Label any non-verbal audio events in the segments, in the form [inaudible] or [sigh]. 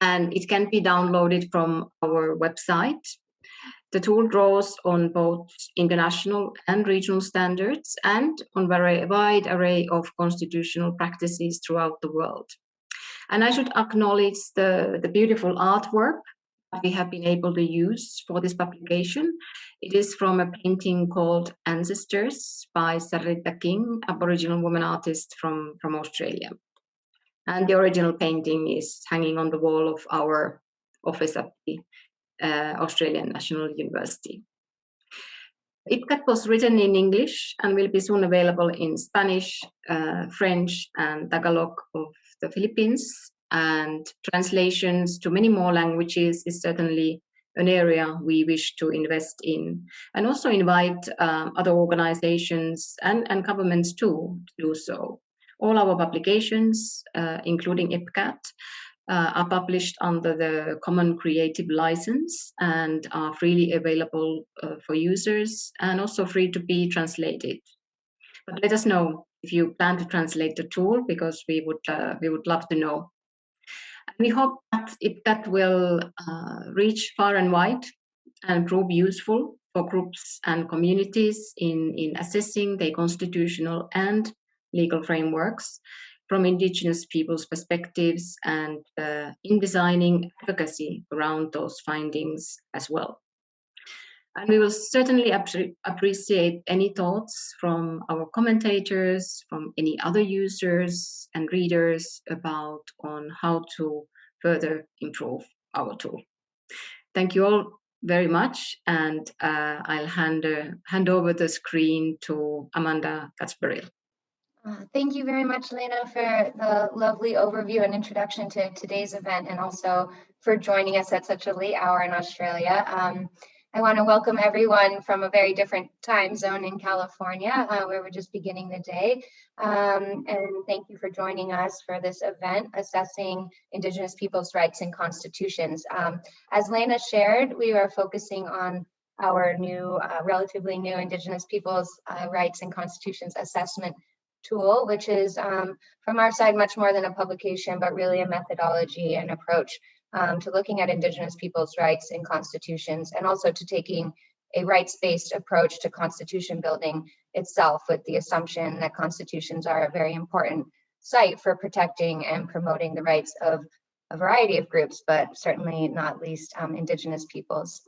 and it can be downloaded from our website. The tool draws on both international and regional standards and on a wide array of constitutional practices throughout the world. And I should acknowledge the, the beautiful artwork that we have been able to use for this publication. It is from a painting called Ancestors by Sarrita King, Aboriginal woman artist from, from Australia. And the original painting is hanging on the wall of our office at the uh, Australian National University. IPCAT was written in English and will be soon available in Spanish, uh, French and Tagalog of the Philippines, and translations to many more languages is certainly an area we wish to invest in and also invite um, other organizations and, and governments too to do so. All our publications, uh, including IPCAT, uh, are published under the Common Creative License and are freely available uh, for users and also free to be translated. But let us know if you plan to translate the tool because we would we would love to know And we hope that it, that will uh, reach far and wide and prove useful for groups and communities in, in assessing their constitutional and legal frameworks from indigenous people's perspectives and uh, in designing advocacy around those findings as well. And we will certainly appreciate any thoughts from our commentators, from any other users and readers about on how to further improve our tool. Thank you all very much, and uh, I'll hand, uh, hand over the screen to Amanda Cats-Baril. Uh, thank you very much, Lena, for the lovely overview and introduction to today's event and also for joining us at such a late hour in Australia. Um, I want to welcome everyone from a very different time zone in California, uh, where we're just beginning the day. Um, and thank you for joining us for this event, Assessing Indigenous Peoples' Rights and Constitutions. Um, as Lena shared, we are focusing on our new, uh, relatively new Indigenous Peoples' uh, Rights and Constitutions Assessment tool, which is um, from our side much more than a publication, but really a methodology and approach um, to looking at Indigenous peoples' rights in constitutions and also to taking a rights-based approach to constitution building itself with the assumption that constitutions are a very important site for protecting and promoting the rights of a variety of groups, but certainly not least um, Indigenous peoples.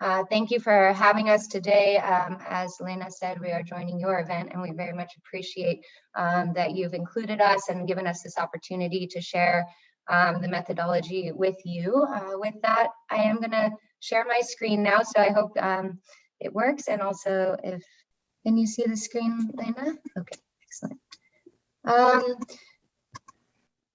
Uh, thank you for having us today. Um, as Lena said, we are joining your event and we very much appreciate um, that you've included us and given us this opportunity to share um, the methodology with you. Uh, with that, I am going to share my screen now, so I hope um, it works. And also, if can you see the screen, Lena? Okay, excellent.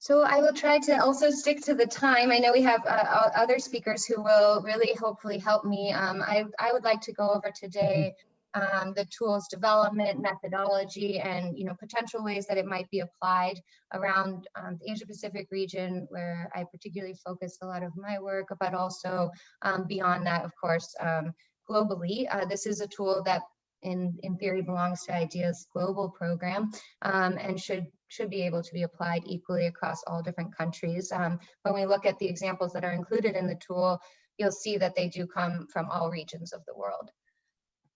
So I will try to also stick to the time. I know we have uh, other speakers who will really hopefully help me. Um, I, I would like to go over today um, the tools development methodology and you know potential ways that it might be applied around um, the Asia Pacific region where I particularly focus a lot of my work but also um, beyond that of course um, globally uh, this is a tool that in in theory belongs to IDEA's global program um, and should should be able to be applied equally across all different countries um, when we look at the examples that are included in the tool you'll see that they do come from all regions of the world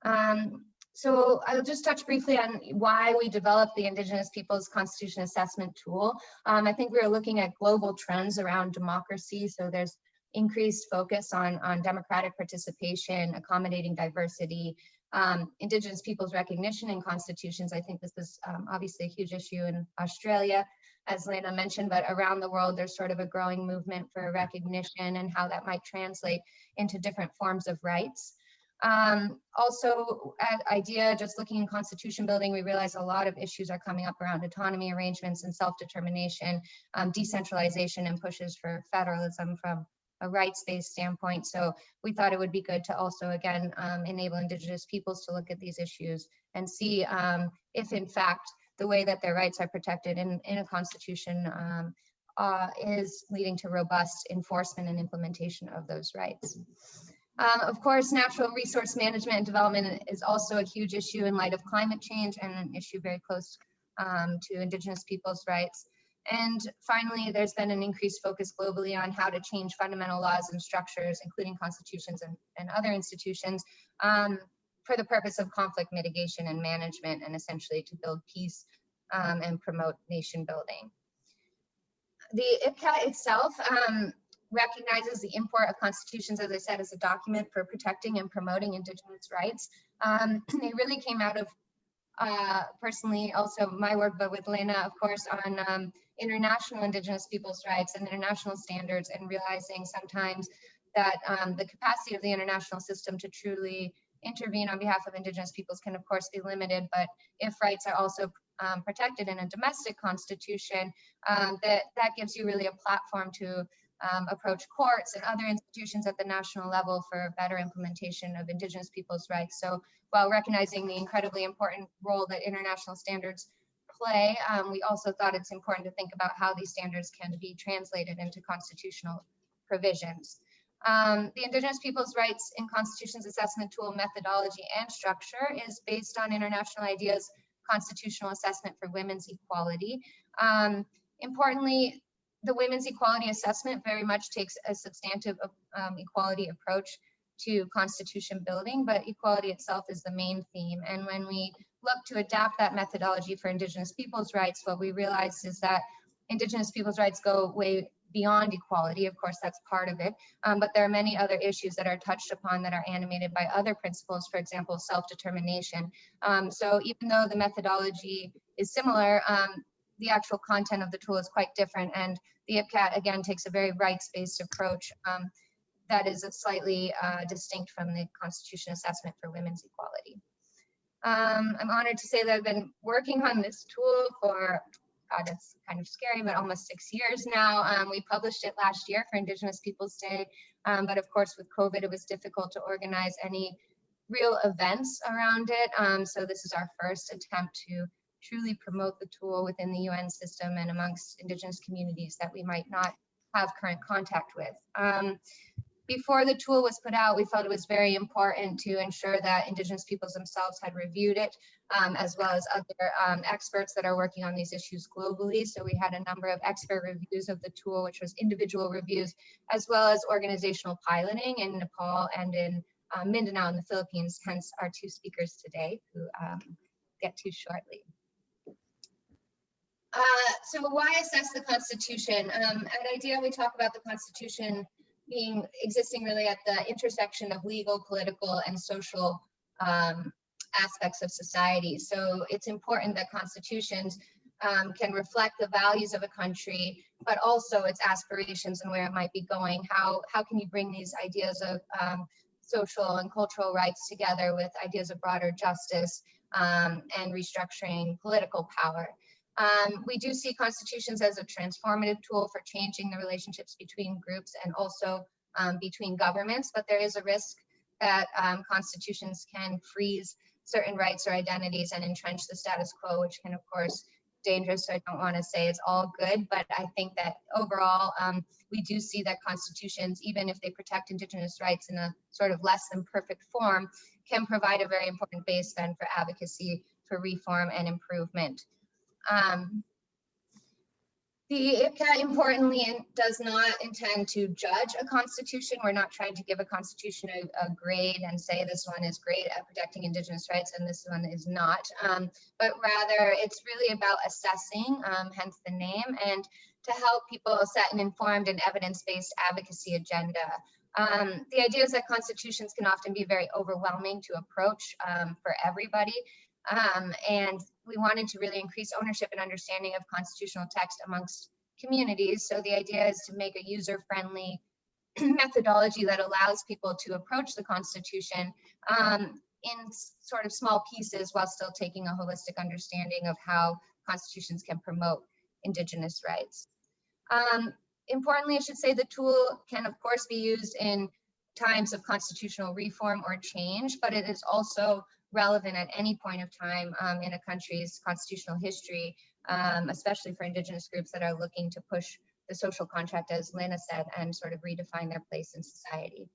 um, so I'll just touch briefly on why we developed the Indigenous Peoples Constitution Assessment Tool. Um, I think we are looking at global trends around democracy. So there's increased focus on, on democratic participation, accommodating diversity, um, Indigenous peoples recognition in constitutions. I think this is um, obviously a huge issue in Australia, as Lena mentioned, but around the world, there's sort of a growing movement for recognition and how that might translate into different forms of rights. Um, also at IDEA, just looking in constitution building, we realize a lot of issues are coming up around autonomy arrangements and self-determination, um, decentralization and pushes for federalism from a rights-based standpoint. So we thought it would be good to also, again, um, enable Indigenous peoples to look at these issues and see um, if in fact the way that their rights are protected in, in a constitution um, uh, is leading to robust enforcement and implementation of those rights. Um, of course, natural resource management and development is also a huge issue in light of climate change and an issue very close um, to indigenous people's rights. And finally, there's been an increased focus globally on how to change fundamental laws and structures, including constitutions and, and other institutions, um, for the purpose of conflict mitigation and management, and essentially to build peace um, and promote nation building. The IPCAT itself um, recognizes the import of constitutions, as I said, as a document for protecting and promoting Indigenous rights. Um, [clears throat] they really came out of uh, personally also my work, but with Lena, of course, on um, international Indigenous peoples' rights and international standards and realizing sometimes that um, the capacity of the international system to truly intervene on behalf of Indigenous peoples can of course be limited, but if rights are also um, protected in a domestic constitution, um, that, that gives you really a platform to um, approach courts and other institutions at the national level for better implementation of Indigenous peoples' rights. So while recognizing the incredibly important role that international standards play, um, we also thought it's important to think about how these standards can be translated into constitutional provisions. Um, the Indigenous Peoples' Rights in Constitutions Assessment Tool methodology and structure is based on International IDEA's constitutional assessment for women's equality. Um, importantly, the women's equality assessment very much takes a substantive um, equality approach to constitution building, but equality itself is the main theme. And when we look to adapt that methodology for Indigenous people's rights, what we realize is that Indigenous people's rights go way beyond equality. Of course, that's part of it. Um, but there are many other issues that are touched upon that are animated by other principles, for example, self-determination. Um, so even though the methodology is similar, um, the actual content of the tool is quite different. And the IPCAT, again, takes a very rights-based approach um, that is slightly uh, distinct from the Constitution Assessment for Women's Equality. Um, I'm honored to say that I've been working on this tool for, God, it's kind of scary, but almost six years now. Um, we published it last year for Indigenous Peoples Day, um, but of course with COVID, it was difficult to organize any real events around it. Um, so this is our first attempt to truly promote the tool within the UN system and amongst Indigenous communities that we might not have current contact with. Um, before the tool was put out, we felt it was very important to ensure that Indigenous peoples themselves had reviewed it, um, as well as other um, experts that are working on these issues globally. So we had a number of expert reviews of the tool, which was individual reviews, as well as organizational piloting in Nepal and in uh, Mindanao in the Philippines, hence our two speakers today, who um, get to shortly. Uh, so why assess the Constitution? Um, at IDEA, we talk about the Constitution being existing really at the intersection of legal, political, and social um, aspects of society. So it's important that constitutions um, can reflect the values of a country, but also its aspirations and where it might be going. How, how can you bring these ideas of um, social and cultural rights together with ideas of broader justice um, and restructuring political power? Um, we do see constitutions as a transformative tool for changing the relationships between groups and also um, between governments, but there is a risk that um, constitutions can freeze certain rights or identities and entrench the status quo, which can, of course, dangerous. So I don't want to say it's all good, but I think that overall, um, we do see that constitutions, even if they protect Indigenous rights in a sort of less than perfect form, can provide a very important base then for advocacy for reform and improvement. Um, the IPCAT importantly does not intend to judge a constitution. We're not trying to give a constitution a, a, grade and say this one is great at protecting indigenous rights and this one is not. Um, but rather it's really about assessing, um, hence the name, and to help people set an informed and evidence-based advocacy agenda. Um, the idea is that constitutions can often be very overwhelming to approach um, for everybody. Um, and we wanted to really increase ownership and understanding of constitutional text amongst communities. So the idea is to make a user-friendly [clears throat] methodology that allows people to approach the Constitution um, in sort of small pieces while still taking a holistic understanding of how constitutions can promote Indigenous rights. Um, importantly, I should say the tool can of course be used in times of constitutional reform or change, but it is also relevant at any point of time um, in a country's constitutional history, um, especially for Indigenous groups that are looking to push the social contract, as Lena said, and sort of redefine their place in society.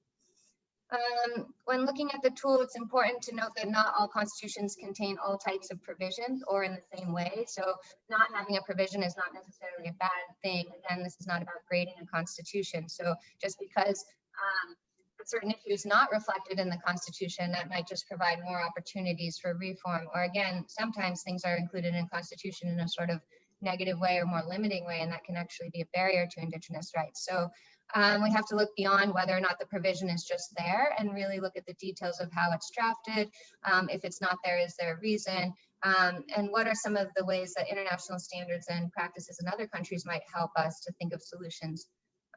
Um, when looking at the tool, it's important to note that not all constitutions contain all types of provisions or in the same way. So not having a provision is not necessarily a bad thing. Again, this is not about grading a constitution. So just because um, certain issues not reflected in the constitution, that might just provide more opportunities for reform. Or again, sometimes things are included in constitution in a sort of negative way or more limiting way, and that can actually be a barrier to indigenous rights. So um, we have to look beyond whether or not the provision is just there and really look at the details of how it's drafted. Um, if it's not there, is there a reason? Um, and what are some of the ways that international standards and practices in other countries might help us to think of solutions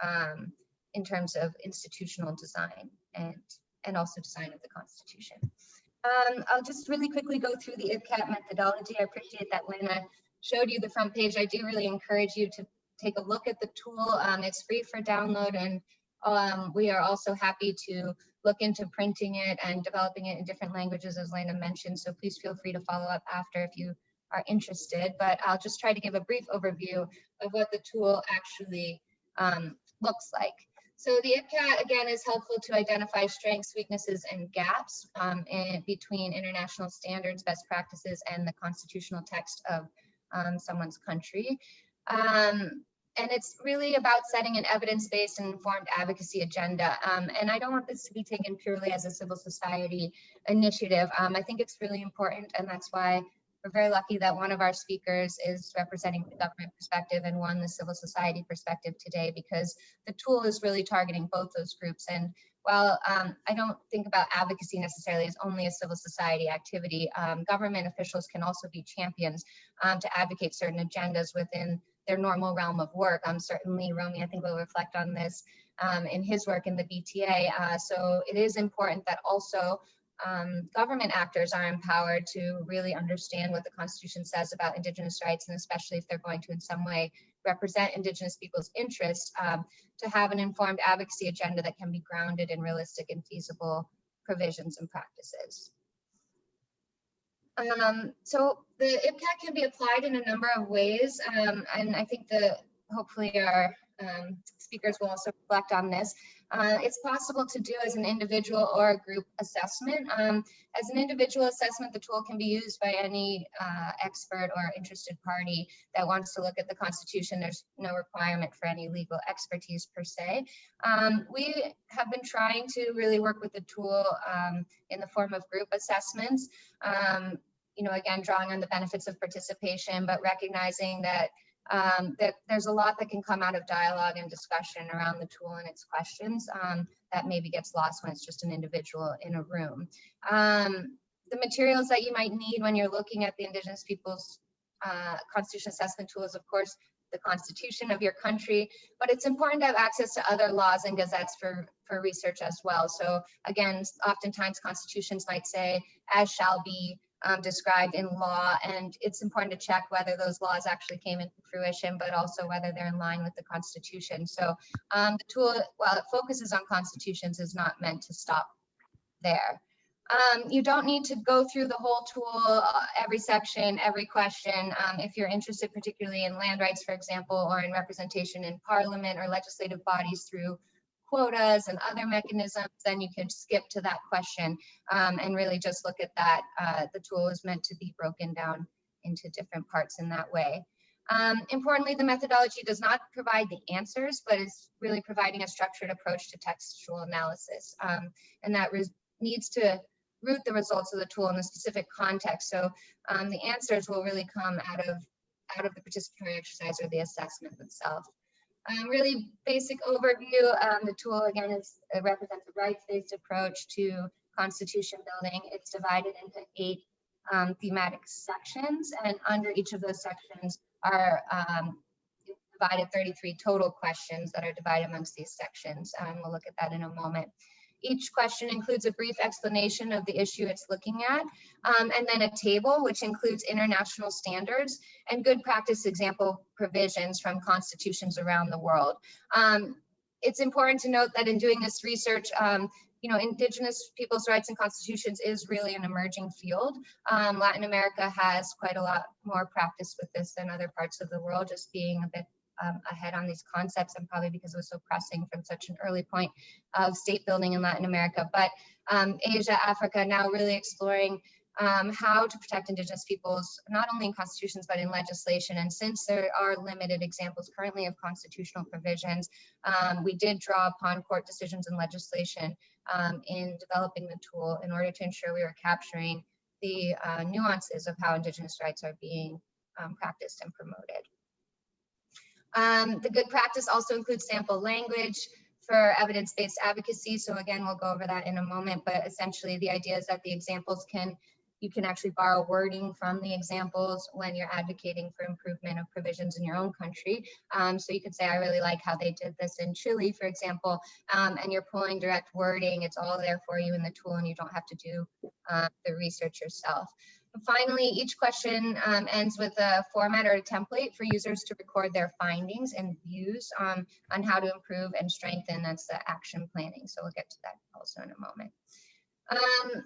um, in terms of institutional design and, and also design of the Constitution. Um, I'll just really quickly go through the IPCAT methodology. I appreciate that Lena showed you the front page. I do really encourage you to take a look at the tool. Um, it's free for download and um, we are also happy to look into printing it and developing it in different languages as Lena mentioned. So please feel free to follow up after if you are interested, but I'll just try to give a brief overview of what the tool actually um, looks like. So the IPCAT again is helpful to identify strengths, weaknesses, and gaps um, in, between international standards, best practices, and the constitutional text of um, someone's country. Um, and it's really about setting an evidence-based and informed advocacy agenda. Um, and I don't want this to be taken purely as a civil society initiative. Um, I think it's really important, and that's why we're very lucky that one of our speakers is representing the government perspective and one the civil society perspective today, because the tool is really targeting both those groups. And while um, I don't think about advocacy necessarily as only a civil society activity, um, government officials can also be champions um, to advocate certain agendas within their normal realm of work. Um, certainly, Romy, I think will reflect on this um, in his work in the BTA. Uh, so it is important that also um, government actors are empowered to really understand what the Constitution says about Indigenous rights, and especially if they're going to in some way represent Indigenous people's interests, um, to have an informed advocacy agenda that can be grounded in realistic and feasible provisions and practices. Um, so the IPCAT can be applied in a number of ways, um, and I think the hopefully our um, speakers will also reflect on this. Uh, it's possible to do as an individual or a group assessment. Um, as an individual assessment, the tool can be used by any uh, expert or interested party that wants to look at the Constitution. There's no requirement for any legal expertise per se. Um, we have been trying to really work with the tool um, in the form of group assessments. Um, you know, again, drawing on the benefits of participation, but recognizing that um, that there's a lot that can come out of dialogue and discussion around the tool and its questions um, that maybe gets lost when it's just an individual in a room. Um, the materials that you might need when you're looking at the Indigenous Peoples uh, Constitution Assessment tool is, of course, the constitution of your country, but it's important to have access to other laws and gazettes for, for research as well. So again, oftentimes constitutions might say, as shall be um, described in law, and it's important to check whether those laws actually came into fruition, but also whether they're in line with the Constitution. So um, the tool, while it focuses on constitutions, is not meant to stop there. Um, you don't need to go through the whole tool, uh, every section, every question. Um, if you're interested particularly in land rights, for example, or in representation in parliament or legislative bodies through quotas and other mechanisms, then you can skip to that question um, and really just look at that. Uh, the tool is meant to be broken down into different parts in that way. Um, importantly, the methodology does not provide the answers, but is really providing a structured approach to textual analysis. Um, and that needs to root the results of the tool in a specific context. So um, the answers will really come out of out of the participatory exercise or the assessment itself. Um, really basic overview, um, the tool again is uh, represents a rights-based approach to constitution building. It's divided into eight um, thematic sections and under each of those sections are um, divided 33 total questions that are divided amongst these sections. Um, we'll look at that in a moment. Each question includes a brief explanation of the issue it's looking at, um, and then a table which includes international standards and good practice example provisions from constitutions around the world. Um, it's important to note that in doing this research, um, you know, indigenous people's rights and constitutions is really an emerging field. Um, Latin America has quite a lot more practice with this than other parts of the world, just being a bit um, ahead on these concepts and probably because it was so pressing from such an early point of state building in Latin America. But um, Asia, Africa, now really exploring um, how to protect indigenous peoples, not only in constitutions, but in legislation. And since there are limited examples currently of constitutional provisions, um, we did draw upon court decisions and legislation um, in developing the tool in order to ensure we were capturing the uh, nuances of how indigenous rights are being um, practiced and promoted. Um, the good practice also includes sample language, for evidence-based advocacy. So again, we'll go over that in a moment, but essentially the idea is that the examples can you can actually borrow wording from the examples when you're advocating for improvement of provisions in your own country. Um, so you could say, I really like how they did this in Chile, for example, um, and you're pulling direct wording. It's all there for you in the tool and you don't have to do uh, the research yourself. Finally, each question um, ends with a format or a template for users to record their findings and views um, on how to improve and strengthen. That's the action planning. So we'll get to that also in a moment. Um,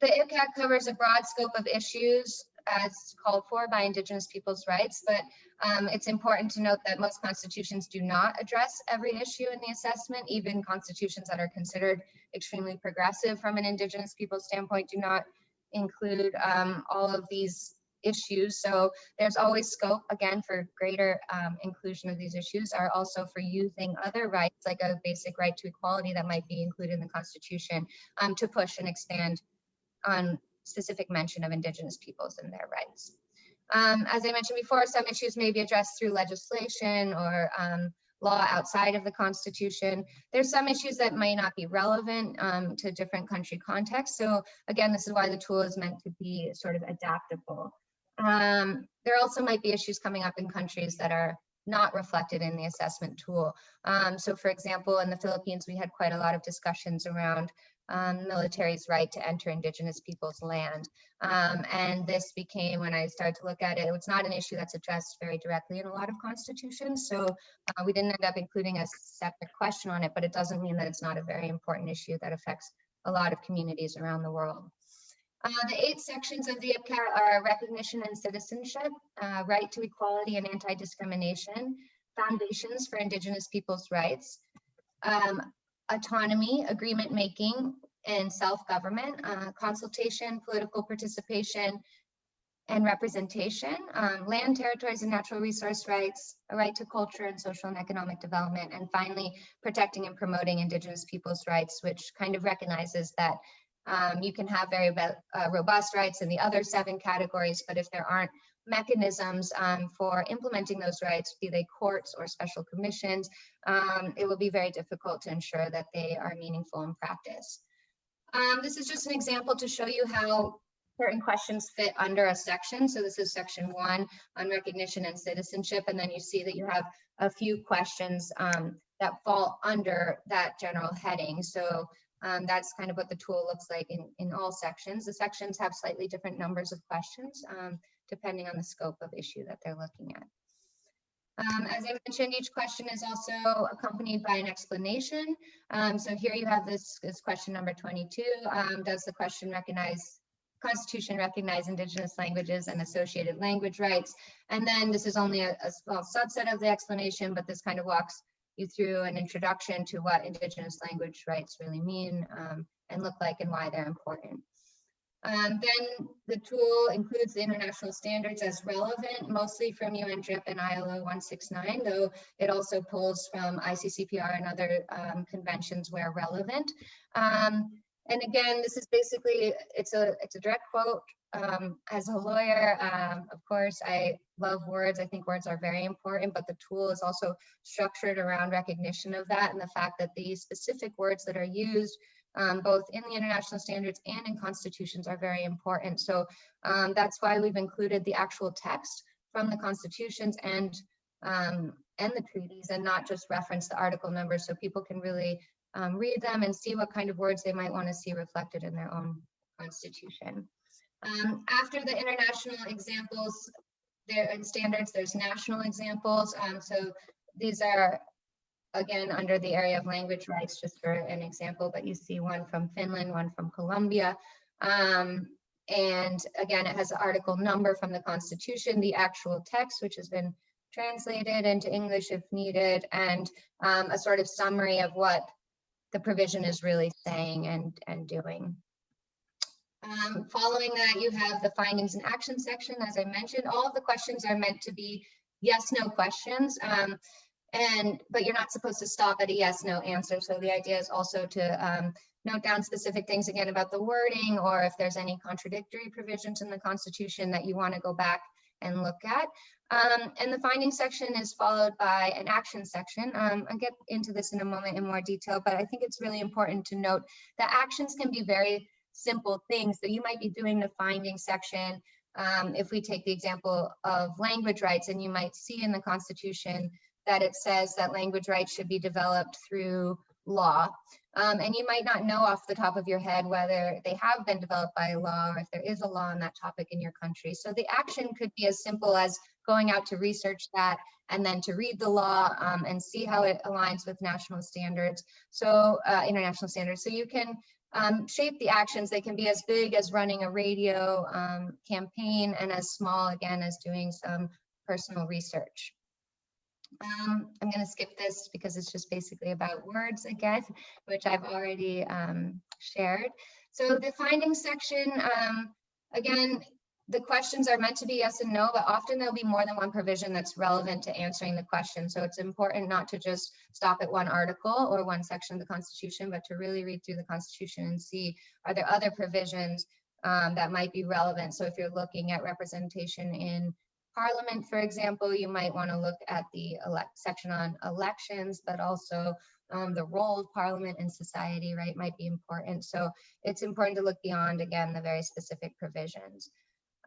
the IPCAT covers a broad scope of issues as called for by Indigenous people's rights, but um, it's important to note that most constitutions do not address every issue in the assessment. Even constitutions that are considered extremely progressive from an Indigenous people standpoint do not include um, all of these issues. So there's always scope, again, for greater um, inclusion of these issues are also for using other rights, like a basic right to equality that might be included in the Constitution, um, to push and expand on specific mention of indigenous peoples and their rights. Um, as I mentioned before, some issues may be addressed through legislation or um, law outside of the Constitution. There's some issues that may not be relevant um, to different country contexts. So again, this is why the tool is meant to be sort of adaptable. Um, there also might be issues coming up in countries that are not reflected in the assessment tool. Um, so for example, in the Philippines, we had quite a lot of discussions around um, military's right to enter indigenous people's land. Um, and this became, when I started to look at it, it's not an issue that's addressed very directly in a lot of constitutions. So uh, we didn't end up including a separate question on it, but it doesn't mean that it's not a very important issue that affects a lot of communities around the world. Uh, the eight sections of the IPCAT are recognition and citizenship, uh, right to equality and anti-discrimination, foundations for indigenous people's rights, um, autonomy, agreement making, and self-government, uh, consultation, political participation, and representation, um, land, territories, and natural resource rights, a right to culture and social and economic development, and finally, protecting and promoting Indigenous people's rights, which kind of recognizes that um, you can have very uh, robust rights in the other seven categories, but if there aren't mechanisms um, for implementing those rights, be they courts or special commissions, um, it will be very difficult to ensure that they are meaningful in practice. Um, this is just an example to show you how certain questions fit under a section. So this is section one on recognition and citizenship. And then you see that you have a few questions um, that fall under that general heading. So um, that's kind of what the tool looks like in, in all sections. The sections have slightly different numbers of questions. Um, depending on the scope of issue that they're looking at. Um, as I mentioned, each question is also accompanied by an explanation. Um, so here you have this, this question number 22. Um, does the question recognize Constitution recognize indigenous languages and associated language rights? And then this is only a, a small subset of the explanation, but this kind of walks you through an introduction to what indigenous language rights really mean um, and look like and why they're important. Um, then the tool includes the international standards as relevant, mostly from UNDRIP and ILO 169, though it also pulls from ICCPR and other um, conventions where relevant. Um, and again, this is basically, it's a, it's a direct quote. Um, as a lawyer, um, of course, I love words. I think words are very important, but the tool is also structured around recognition of that and the fact that these specific words that are used um, both in the international standards and in constitutions are very important. So um, that's why we've included the actual text from the constitutions and um, and the treaties and not just reference the article numbers so people can really um, read them and see what kind of words they might want to see reflected in their own constitution. Um, after the international examples there and standards, there's national examples. Um, so these are again, under the area of language rights, just for an example, but you see one from Finland, one from Colombia. Um, and again, it has the article number from the Constitution, the actual text, which has been translated into English if needed, and um, a sort of summary of what the provision is really saying and, and doing. Um, following that, you have the findings and action section. As I mentioned, all of the questions are meant to be yes, no questions. Um, and but you're not supposed to stop at a yes, no answer. So the idea is also to um, note down specific things again about the wording or if there's any contradictory provisions in the Constitution that you want to go back and look at. Um, and the findings section is followed by an action section. Um, I'll get into this in a moment in more detail, but I think it's really important to note that actions can be very simple things. So you might be doing the finding section. Um, if we take the example of language rights, and you might see in the Constitution that it says that language rights should be developed through law. Um, and you might not know off the top of your head whether they have been developed by law or if there is a law on that topic in your country. So the action could be as simple as going out to research that and then to read the law um, and see how it aligns with national standards, so uh, international standards. So you can um, shape the actions. They can be as big as running a radio um, campaign and as small, again, as doing some personal research. Um, I'm going to skip this because it's just basically about words again, which I've already um, shared. So the findings section, um, again, the questions are meant to be yes and no, but often there'll be more than one provision that's relevant to answering the question. So it's important not to just stop at one article or one section of the Constitution, but to really read through the Constitution and see are there other provisions um, that might be relevant. So if you're looking at representation in Parliament, for example, you might want to look at the section on elections, but also um, the role of Parliament in society, right, might be important. So it's important to look beyond, again, the very specific provisions.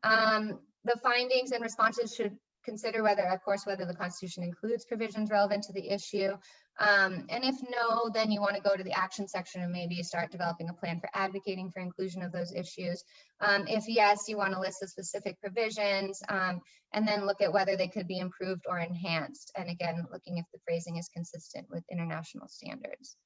Um, the findings and responses should consider whether, of course, whether the Constitution includes provisions relevant to the issue. Um, and if no, then you want to go to the action section and maybe start developing a plan for advocating for inclusion of those issues. Um, if yes, you want to list the specific provisions um, and then look at whether they could be improved or enhanced. And again, looking if the phrasing is consistent with international standards.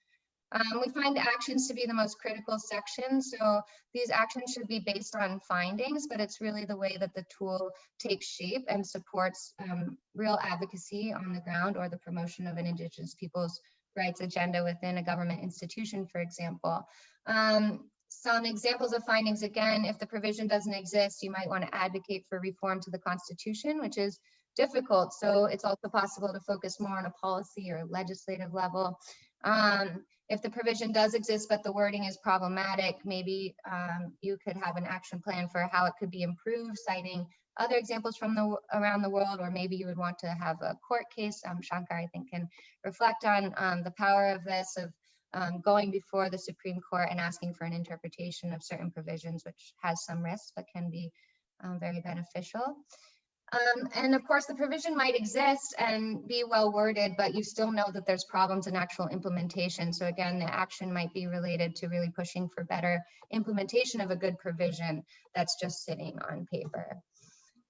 Um, we find actions to be the most critical section. So these actions should be based on findings, but it's really the way that the tool takes shape and supports um, real advocacy on the ground or the promotion of an Indigenous people's rights agenda within a government institution, for example. Um, some examples of findings, again, if the provision doesn't exist, you might want to advocate for reform to the Constitution, which is difficult. So it's also possible to focus more on a policy or legislative level. Um, if the provision does exist, but the wording is problematic, maybe um, you could have an action plan for how it could be improved, citing other examples from the around the world, or maybe you would want to have a court case. Um, Shankar, I think, can reflect on um, the power of this, of um, going before the Supreme Court and asking for an interpretation of certain provisions, which has some risks, but can be um, very beneficial. Um, and of course, the provision might exist and be well worded, but you still know that there's problems in actual implementation. So again, the action might be related to really pushing for better implementation of a good provision that's just sitting on paper.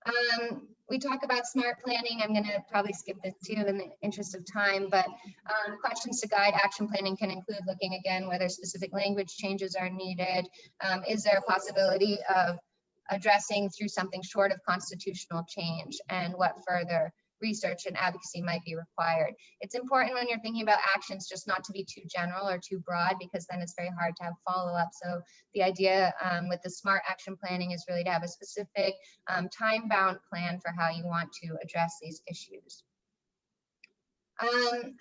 Um, we talk about smart planning. I'm going to probably skip this too in the interest of time, but um, questions to guide action planning can include looking again whether specific language changes are needed. Um, is there a possibility of addressing through something short of constitutional change and what further research and advocacy might be required. It's important when you're thinking about actions just not to be too general or too broad because then it's very hard to have follow-up. So the idea um, with the SMART action planning is really to have a specific um, time-bound plan for how you want to address these issues. Um,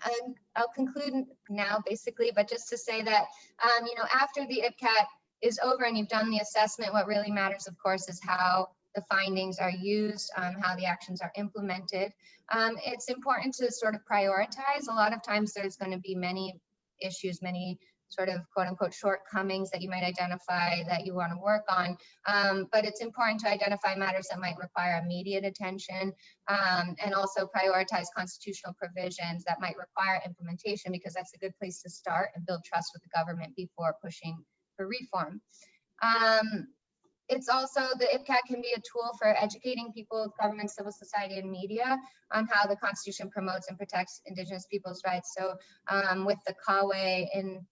I'll conclude now basically, but just to say that, um, you know, after the IPCAT is over and you've done the assessment, what really matters, of course, is how the findings are used, um, how the actions are implemented. Um, it's important to sort of prioritize. A lot of times there's going to be many issues, many sort of quote unquote shortcomings that you might identify that you want to work on. Um, but it's important to identify matters that might require immediate attention um, and also prioritize constitutional provisions that might require implementation because that's a good place to start and build trust with the government before pushing for reform. Um, it's also, the IPCAT can be a tool for educating people, government, civil society, and media on how the Constitution promotes and protects Indigenous people's rights. So um, with the CAWE in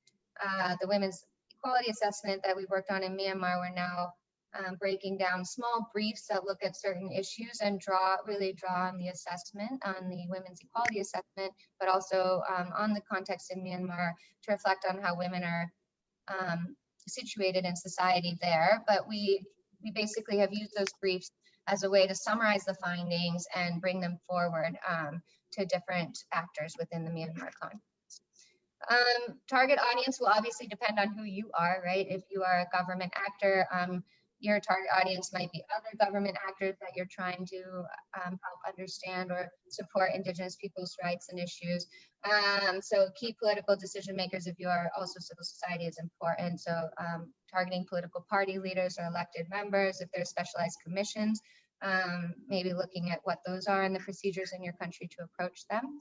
uh, the Women's Equality Assessment that we worked on in Myanmar, we're now um, breaking down small briefs that look at certain issues and draw really draw on the assessment, on the women's equality assessment, but also um, on the context in Myanmar to reflect on how women are um, situated in society there. But we, we basically have used those briefs as a way to summarize the findings and bring them forward um, to different actors within the Myanmar context. Um, target audience will obviously depend on who you are, right? If you are a government actor, um, your target audience might be other government actors that you're trying to um, help understand or support Indigenous people's rights and issues. Um, so key political decision makers, if you are also civil society, is important. So um, targeting political party leaders or elected members, if there's specialized commissions, um, maybe looking at what those are and the procedures in your country to approach them.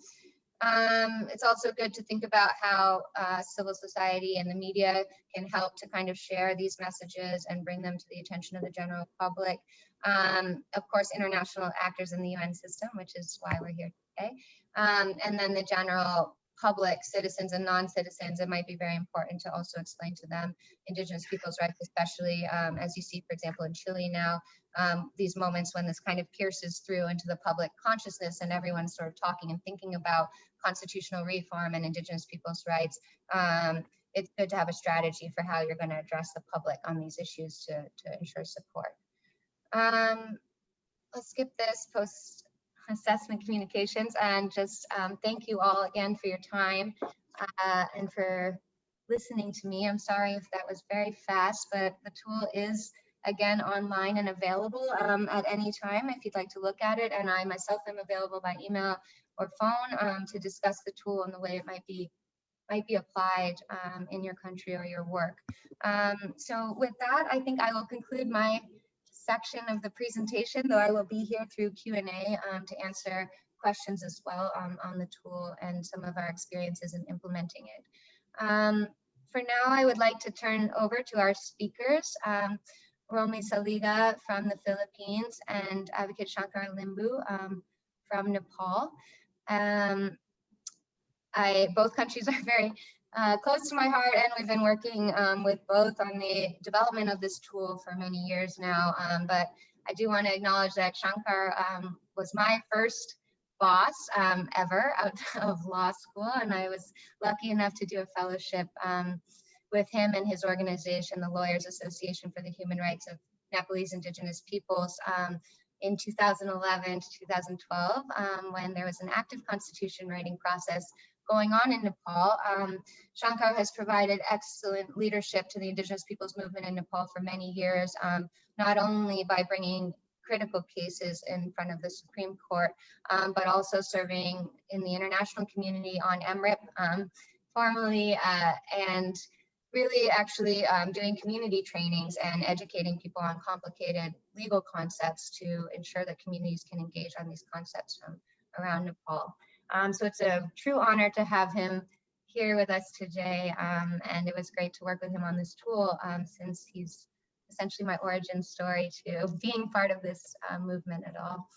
Um, it's also good to think about how uh, civil society and the media can help to kind of share these messages and bring them to the attention of the general public. Um, of course, international actors in the UN system, which is why we're here today. Um, and then the general public, citizens and non-citizens, it might be very important to also explain to them indigenous people's rights, especially um, as you see, for example, in Chile now, um, these moments when this kind of pierces through into the public consciousness and everyone's sort of talking and thinking about constitutional reform and indigenous people's rights. Um, it's good to have a strategy for how you're going to address the public on these issues to, to ensure support. Um, let's skip this post assessment communications and just um, thank you all again for your time uh, and for listening to me. I'm sorry if that was very fast, but the tool is again online and available um, at any time if you'd like to look at it. And I myself am available by email or phone um, to discuss the tool and the way it might be might be applied um, in your country or your work. Um, so with that, I think I will conclude my section of the presentation, though I will be here through Q&A um, to answer questions as well um, on the tool and some of our experiences in implementing it. Um, for now, I would like to turn over to our speakers. Um, Romy Saliga from the Philippines and Advocate Shankar Limbu um, from Nepal. Um, I, both countries [laughs] are very uh, close to my heart and we've been working um, with both on the development of this tool for many years now. Um, but I do want to acknowledge that Shankar um, was my first boss um, ever out [laughs] of law school and I was lucky enough to do a fellowship um, with him and his organization, the Lawyers Association for the Human Rights of Nepalese Indigenous Peoples, um, in 2011 to 2012, um, when there was an active constitution writing process going on in Nepal. Um, Shankar has provided excellent leadership to the Indigenous Peoples Movement in Nepal for many years, um, not only by bringing critical cases in front of the Supreme Court, um, but also serving in the international community on EMRIP um, formally uh, and really actually um, doing community trainings and educating people on complicated legal concepts to ensure that communities can engage on these concepts from around Nepal. Um, so it's a true honor to have him here with us today. Um, and it was great to work with him on this tool um, since he's essentially my origin story to [laughs] being part of this uh, movement at all.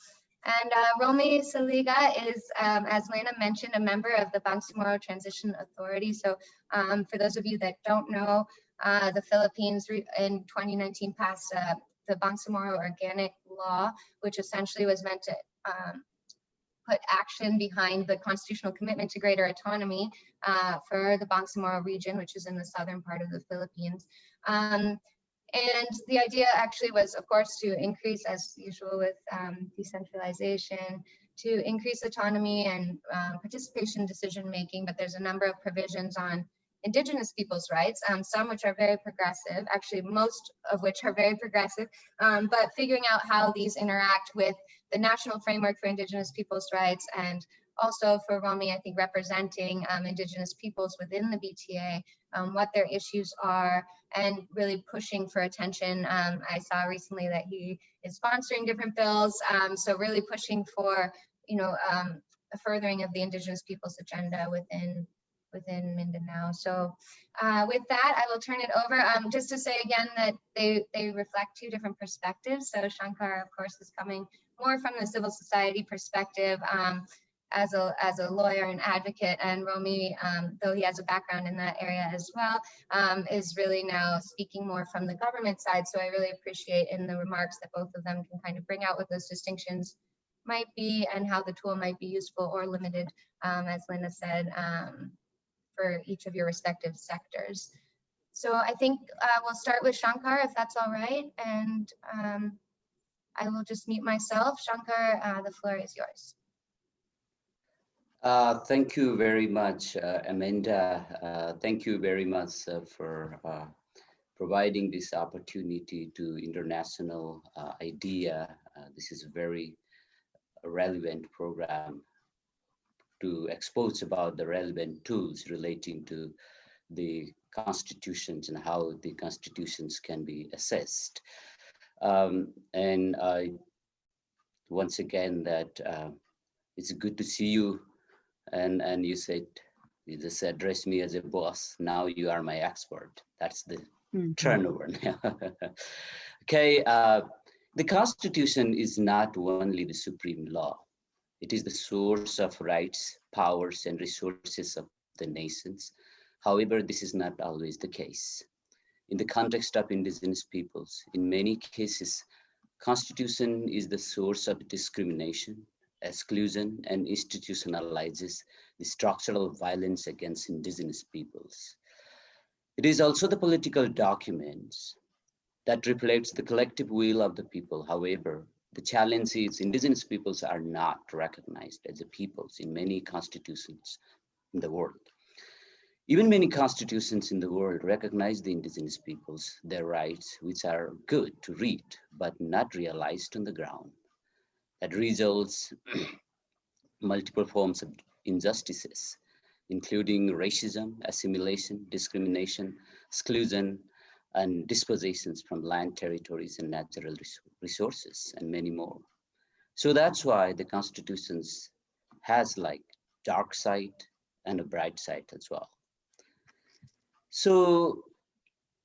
And uh, Romy Saliga is, um, as Lena mentioned, a member of the Bangsamoro Transition Authority. So um, for those of you that don't know, uh, the Philippines in 2019 passed uh, the Bangsamoro Organic Law, which essentially was meant to um, put action behind the constitutional commitment to greater autonomy uh, for the Bangsamoro region, which is in the southern part of the Philippines. Um, and the idea actually was, of course, to increase, as usual with um, decentralization, to increase autonomy and um, participation decision making, but there's a number of provisions on indigenous people's rights, um, some which are very progressive, actually most of which are very progressive, um, but figuring out how these interact with the national framework for indigenous people's rights and also for Romy, I think representing um, indigenous peoples within the BTA, um, what their issues are, and really pushing for attention. Um, I saw recently that he is sponsoring different bills, um, so really pushing for, you know, um, a furthering of the indigenous peoples agenda within within Mindanao. So uh, with that, I will turn it over. Um, just to say again that they, they reflect two different perspectives. So Shankar, of course, is coming more from the civil society perspective. Um, as a, as a lawyer and advocate. And Romy, um, though he has a background in that area as well, um, is really now speaking more from the government side. So I really appreciate in the remarks that both of them can kind of bring out what those distinctions might be and how the tool might be useful or limited, um, as Linda said, um, for each of your respective sectors. So I think uh, we'll start with Shankar, if that's all right. And I will just mute myself. Shankar, uh, the floor is yours. Uh, thank you very much, uh, Amanda. Uh, thank you very much uh, for uh, providing this opportunity to international IDEA. this is a very relevant program to expose about the relevant tools relating to the constitutions and how the constitutions can be assessed. Um, and I, once again, that uh, it's good to see you. And and you said you just addressed me as a boss. Now you are my expert. That's the mm -hmm. turnover [laughs] okay uh, the constitution is not only the supreme law. It is the source of rights powers and resources of the nations. However this is not always the case in the context of indigenous peoples in many cases constitution is the source of discrimination exclusion and institutionalizes the structural violence against indigenous peoples. It is also the political documents that reflects the collective will of the people. However, the challenge is indigenous peoples are not recognized as a peoples in many constitutions in the world. Even many constitutions in the world recognize the indigenous peoples, their rights, which are good to read, but not realized on the ground that results [clears throat] multiple forms of injustices, including racism, assimilation, discrimination, exclusion, and dispossessions from land territories and natural resources, and many more. So that's why the constitutions has like dark side and a bright side as well. So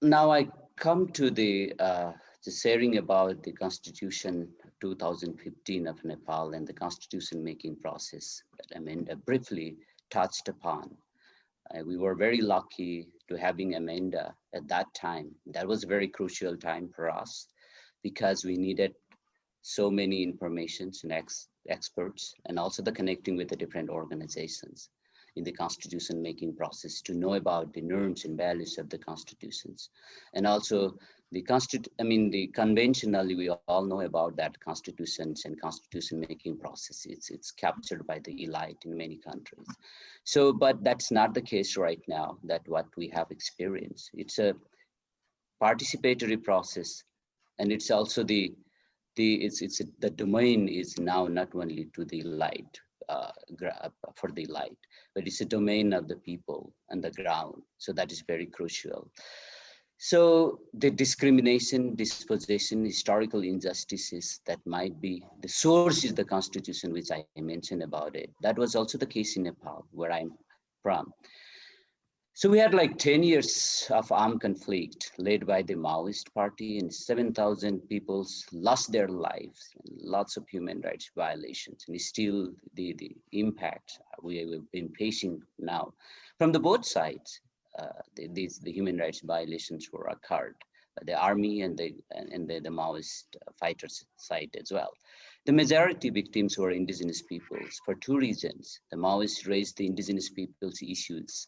now I come to the, uh, the sharing about the constitution 2015 of Nepal and the constitution making process that Amanda briefly touched upon. Uh, we were very lucky to having Amanda at that time. That was a very crucial time for us because we needed so many informations and ex experts and also the connecting with the different organizations in the constitution making process to know about the norms and values of the constitutions and also the constitu I mean, the conventionally, we all know about that constitutions and constitution making process. It's, it's captured by the elite in many countries. So, but that's not the case right now, that what we have experienced. It's a participatory process, and it's also the, the it's, it's the domain is now not only to the elite, uh, for the light, but it's a domain of the people and the ground. So that is very crucial. So the discrimination, dispossession, historical injustices that might be, the source is the constitution, which I mentioned about it. That was also the case in Nepal, where I'm from. So we had like 10 years of armed conflict led by the Maoist party and 7,000 people lost their lives, lots of human rights violations and still the, the impact we have been facing now from the both sides uh, the, these the human rights violations were occurred by the army and the and the, the Maoist fighters side as well. The majority victims were indigenous peoples for two reasons. The Maoists raised the indigenous peoples issues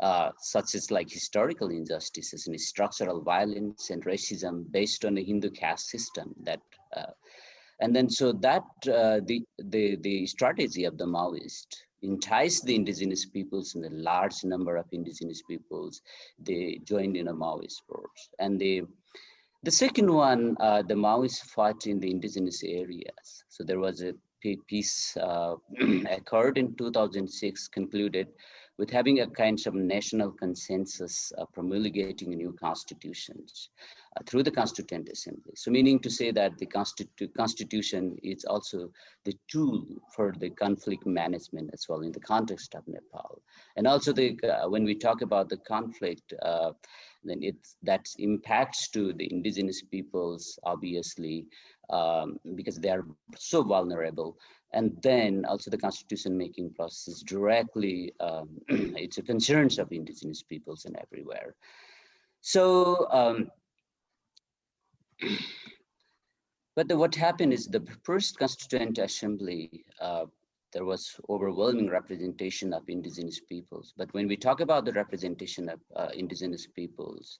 uh, such as like historical injustices and structural violence and racism based on the Hindu caste system that uh, and then so that uh, the the the strategy of the Maoist enticed the indigenous peoples and the large number of indigenous peoples, they joined in a Maoist force. And they, the second one, uh, the Maoists fought in the indigenous areas. So there was a peace uh, [clears throat] occurred in 2006, concluded with having a kind of national consensus uh, promulgating new constitutions uh, through the Constituent Assembly. So meaning to say that the Constitu Constitution is also the tool for the conflict management as well in the context of Nepal. And also the, uh, when we talk about the conflict, uh, then it that impacts to the indigenous peoples, obviously, um, because they are so vulnerable. And then also the constitution making process is directly, um, [clears throat] it's a concerns of indigenous peoples and everywhere. So, um, [clears throat] but the, what happened is the first constituent assembly uh, there was overwhelming representation of indigenous peoples. But when we talk about the representation of uh, indigenous peoples,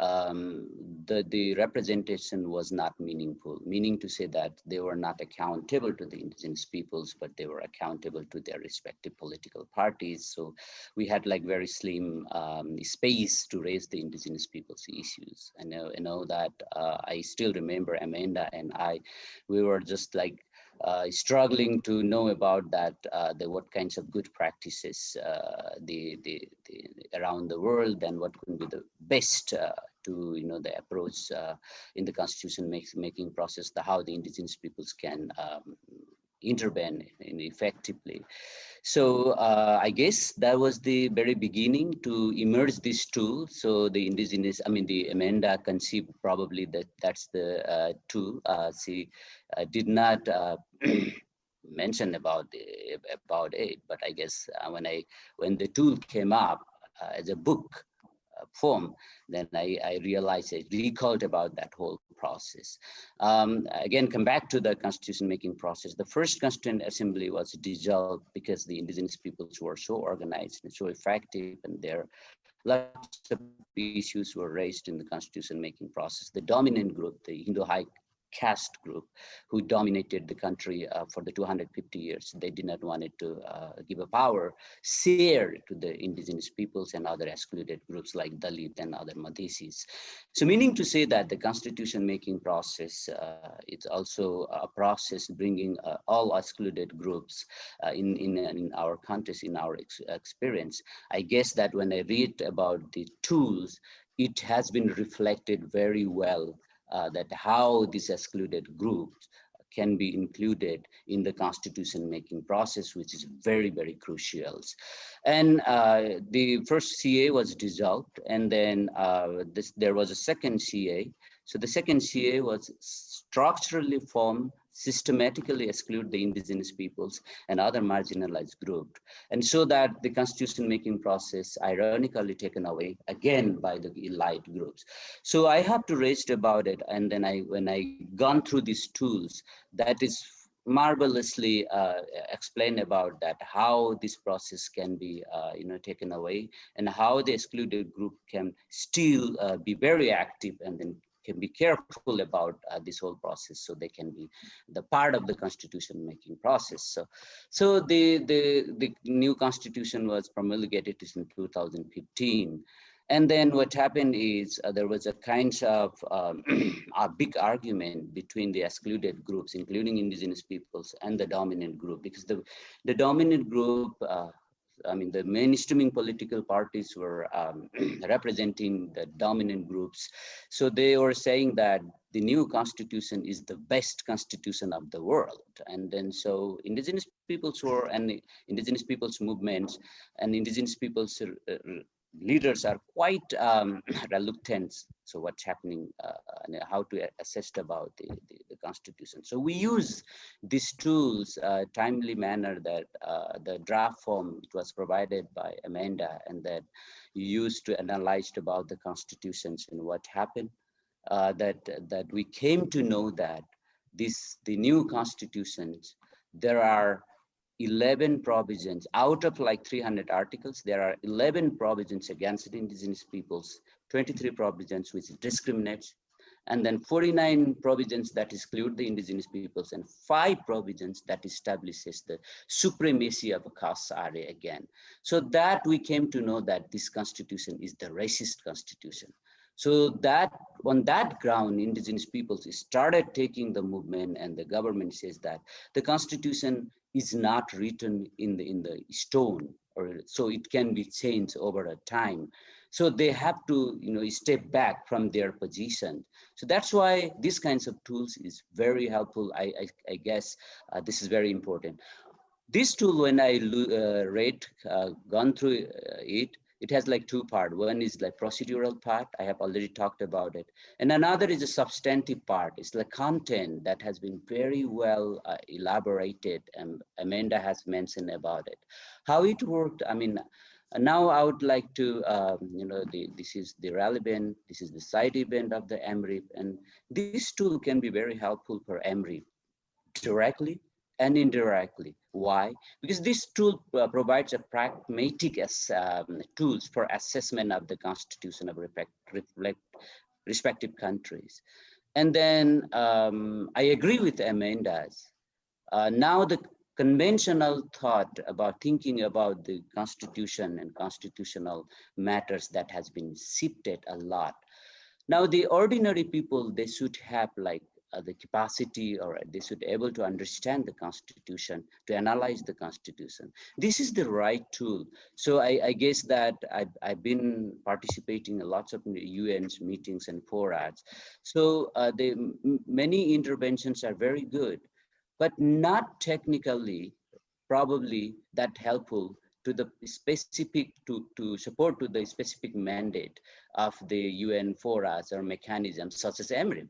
um, the, the representation was not meaningful, meaning to say that they were not accountable to the indigenous peoples, but they were accountable to their respective political parties. So we had like very slim um, space to raise the indigenous peoples issues. I know, I know that uh, I still remember Amanda and I, we were just like struggling to know about that, uh, the what kinds of good practices uh, the, the, the, around the world and what could be the best uh, to you know the approach uh, in the constitution making process, the how the indigenous peoples can um, intervene in effectively. So uh, I guess that was the very beginning to emerge this tool. So the indigenous, I mean, the Amanda conceived probably that that's the uh, tool. Uh, she uh, did not uh, [clears throat] mention about the, about it, but I guess uh, when I when the tool came up as a book, form, then I, I realized, I recalled about that whole process. Um, again, come back to the constitution making process. The first constituent assembly was dissolved because the indigenous peoples were so organized and so effective and their lots of issues were raised in the constitution making process. The dominant group, the Hindu High caste group who dominated the country uh, for the 250 years. They did not want it to uh, give a power share to the indigenous peoples and other excluded groups like Dalit and other Madhesis. So meaning to say that the constitution making process, uh, it's also a process bringing uh, all excluded groups uh, in, in, in our countries, in our ex experience. I guess that when I read about the tools, it has been reflected very well uh, that how these excluded groups can be included in the constitution making process, which is very, very crucial. And uh, the first CA was dissolved and then uh, this, there was a second CA. So the second CA was structurally formed systematically exclude the indigenous peoples and other marginalized groups. And so that the constitution making process ironically taken away again by the elite groups. So I have to raise about it. And then I, when I gone through these tools, that is marvelously uh, explain about that how this process can be uh, you know taken away and how the excluded group can still uh, be very active and then can be careful about uh, this whole process so they can be the part of the constitution making process. So so the the the new constitution was promulgated in 2015 and then what happened is uh, there was a kind of um, [clears throat] a big argument between the excluded groups, including indigenous peoples and the dominant group, because the, the dominant group uh, I mean, the mainstreaming political parties were um, [clears throat] representing the dominant groups. So they were saying that the new constitution is the best constitution of the world. And then so indigenous peoples were and indigenous peoples movements and indigenous peoples leaders are quite um, [clears throat] reluctant. So what's happening uh, and how to assess about the, the, the, constitution. So we use these tools uh, timely manner that uh, the draft form it was provided by Amanda and that used to analyze about the constitutions and what happened. Uh, that that we came to know that this the new constitutions there are 11 provisions. Out of like 300 articles there are 11 provisions against indigenous peoples 23 provisions which discriminate and then 49 provisions that exclude the indigenous peoples and five provisions that establishes the supremacy of a Khas Arya again. So that we came to know that this constitution is the racist constitution. So that on that ground, indigenous peoples started taking the movement and the government says that the constitution is not written in the, in the stone or so it can be changed over a time. So they have to, you know, step back from their position. So that's why these kinds of tools is very helpful. I, I, I guess uh, this is very important. This tool, when I uh, read, uh, gone through uh, it, it has like two part. One is like procedural part. I have already talked about it. And another is a substantive part. It's the content that has been very well uh, elaborated and Amanda has mentioned about it. How it worked, I mean, now I would like to, um, you know, the, this is the relevant, this is the side event of the EMRIP, and this tool can be very helpful for EMRIP directly and indirectly. Why? Because this tool uh, provides a pragmatic as, um, tools for assessment of the constitution of reflect, respective countries. And then um, I agree with Amanda's. Uh, now the conventional thought about thinking about the constitution and constitutional matters that has been shifted a lot. Now the ordinary people, they should have like uh, the capacity or they should be able to understand the constitution to analyze the constitution. This is the right tool. So i, I guess that I've, I've been participating in lots of un's meetings and forums so uh, the many interventions are very good but not technically probably that helpful to the specific to to support to the specific mandate of the UN forums or mechanisms such as EMRIP.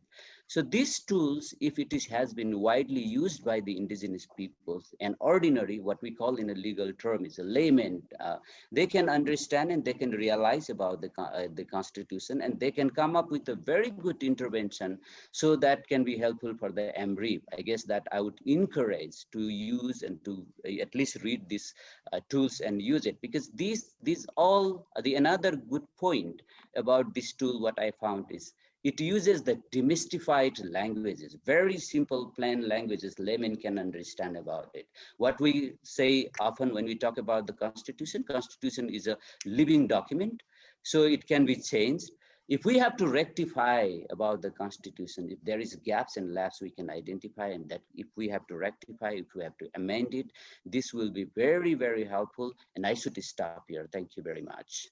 So these tools, if it is, has been widely used by the indigenous peoples and ordinary, what we call in a legal term is a layman, uh, they can understand and they can realize about the, uh, the constitution and they can come up with a very good intervention so that can be helpful for the EMRIP. I guess that I would encourage to use and to uh, at least read these uh, tools and use it because these, these all, the another good point about this tool, what I found is it uses the demystified languages, very simple, plain languages laymen can understand about it. What we say often when we talk about the Constitution, Constitution is a living document, so it can be changed. If we have to rectify about the Constitution, if there is gaps and laps we can identify and that if we have to rectify, if we have to amend it, this will be very, very helpful. And I should stop here. Thank you very much.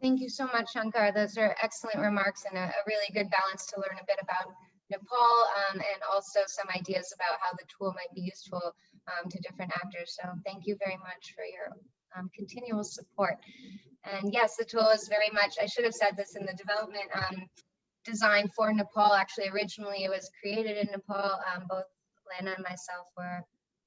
Thank you so much, Shankar. Those are excellent remarks and a, a really good balance to learn a bit about Nepal um, and also some ideas about how the tool might be useful um, to different actors. So thank you very much for your um, continual support. And yes, the tool is very much, I should have said this in the development um, design for Nepal. Actually, originally it was created in Nepal. Um, both Lena and myself were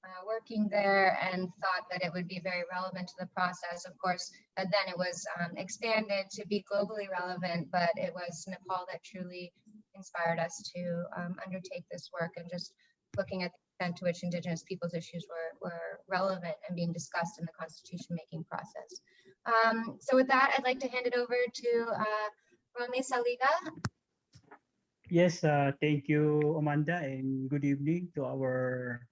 uh, working there and thought that it would be very relevant to the process. Of course, uh, then it was um, expanded to be globally relevant, but it was Nepal that truly inspired us to um, undertake this work and just looking at the extent to which Indigenous peoples issues were, were relevant and being discussed in the constitution making process. Um, so with that, I'd like to hand it over to uh, Saliga. Yes, uh, thank you, Amanda, and good evening to our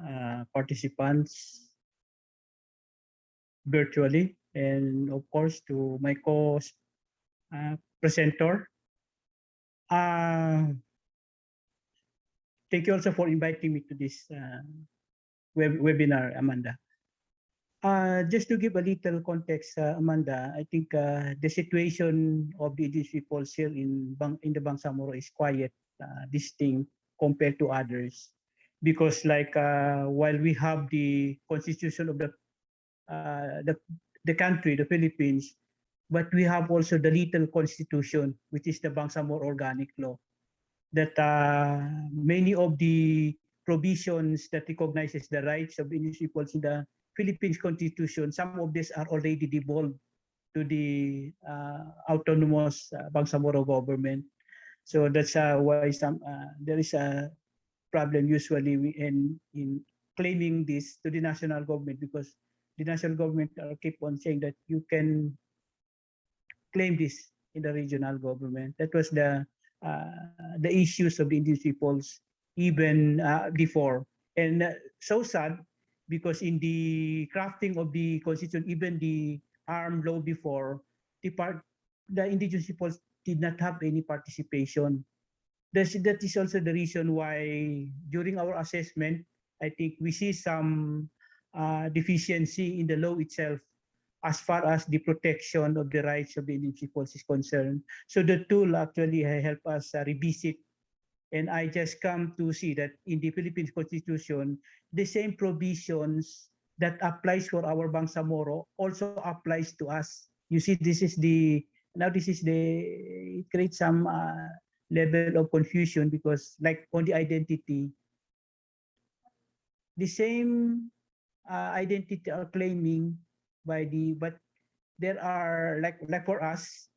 uh, participants virtually and of course to my co-presenter. Uh, thank you also for inviting me to this uh, web webinar, Amanda. Uh, just to give a little context, uh, Amanda, I think uh, the situation of the indigenous people here in Bang in the Bangsamoro is quite uh, distinct compared to others because like uh, while we have the constitution of the uh, the the country, the Philippines, but we have also the little constitution, which is the Bangsamoro Organic Law, that uh, many of the provisions that recognizes the rights of peoples in the Philippines constitution, some of these are already devolved to the uh, autonomous uh, Bangsamoro government. So that's uh, why some there is a problem usually in in claiming this to the national government because the national government uh, keep on saying that you can claim this in the regional government. That was the uh, the issues of the indigenous peoples even uh, before, and uh, so sad because in the crafting of the constitution, even the ARMM law before, the part the indigenous peoples did not have any participation that's, that is also the reason why during our assessment, I think we see some uh, deficiency in the law itself as far as the protection of the rights of the peoples is concerned. So the tool actually help us uh, revisit and I just come to see that in the Philippines constitution, the same provisions that applies for our Bangsamoro also applies to us. You see, this is the now this is the it creates some uh, level of confusion because like on the identity, the same uh, identity are claiming by the but there are like like for us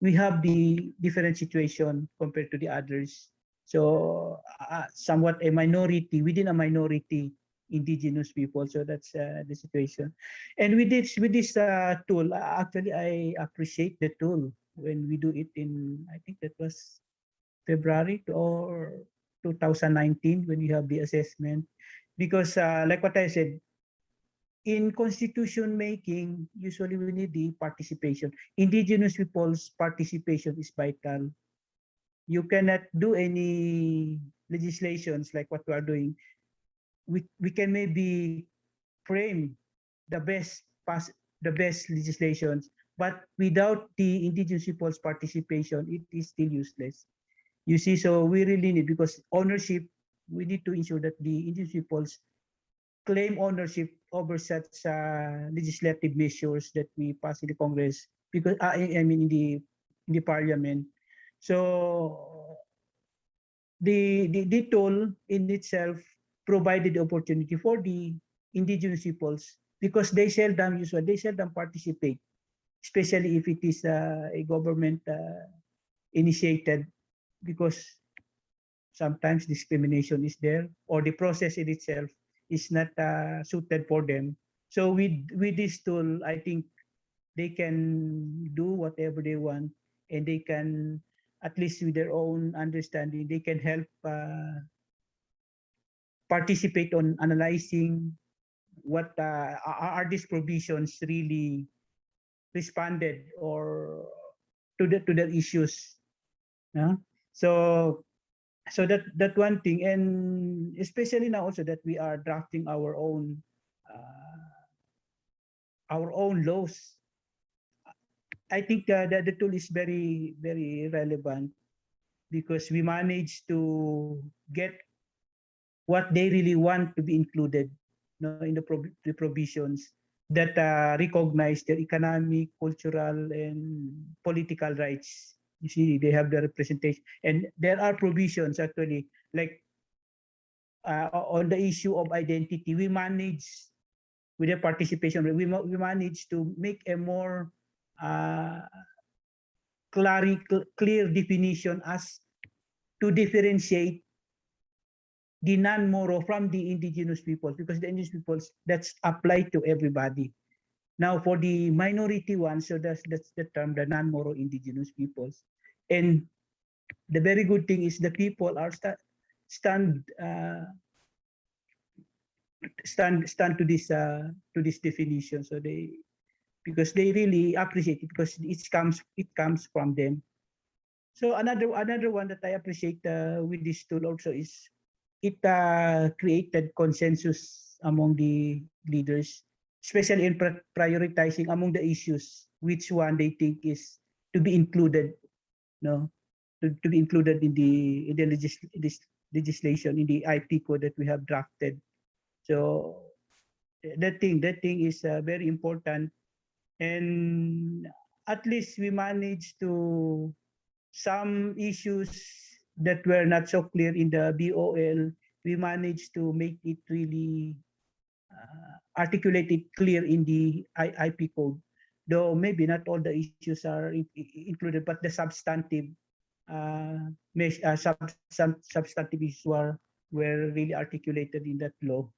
we have the different situation compared to the others. So uh, somewhat a minority within a minority indigenous people. So that's uh, the situation. And with this with this uh, tool uh, actually i appreciate the tool when we do it in i think that was february or 2019 when we have the assessment. Because uh, like what i said in constitution making usually we need the participation. Indigenous people's participation is vital. You cannot do any legislations like what we are doing. We, we can maybe frame the best pass the best legislations but without the indigenous people's participation it is still useless you see so we really need because ownership we need to ensure that the indigenous peoples claim ownership over such uh, legislative measures that we pass in the congress because uh, i mean in the in the parliament. So the, the the tool in itself provided the opportunity for the indigenous peoples because they seldom usually they seldom participate, especially if it is uh, a government uh, initiated because sometimes discrimination is there or the process in itself is not uh, suited for them. So with with this tool, I think they can do whatever they want and they can at least with their own understanding they can help uh, participate on analyzing what uh, are these provisions really responded or to the to their issues yeah? So so that that one thing and especially now also that we are drafting our own uh, our own laws i think uh, that the tool is very very relevant because we manage to get what they really want to be included you know, in the, the provisions that uh, recognize their economic, cultural, and political rights. You see, they have the representation. And there are provisions actually, like uh, on the issue of identity, we manage with the participation, we, we manage to make a more uh, clear, clear definition as to differentiate the non-Moro from the indigenous peoples because the indigenous peoples that's applied to everybody. Now for the minority ones, so that's that's the term, the non-Moro indigenous peoples. And the very good thing is the people are sta stand uh, stand stand to this uh, to this definition. So they because they really appreciate it because it comes it comes from them. So another another one that I appreciate uh, with this tool also is it uh, created consensus among the leaders, especially in prioritizing among the issues, which one they think is to be included, no, to, to be included in the in the legis this legislation in the IP code that we have drafted. So that thing, that thing is uh, very important, and at least we managed to some issues that were not so clear in the BOL, we managed to make it really uh, articulated clear in the IP code. Though maybe not all the issues are in included, but the substantive uh, uh, sub sub substantive issues were, were really articulated in that law.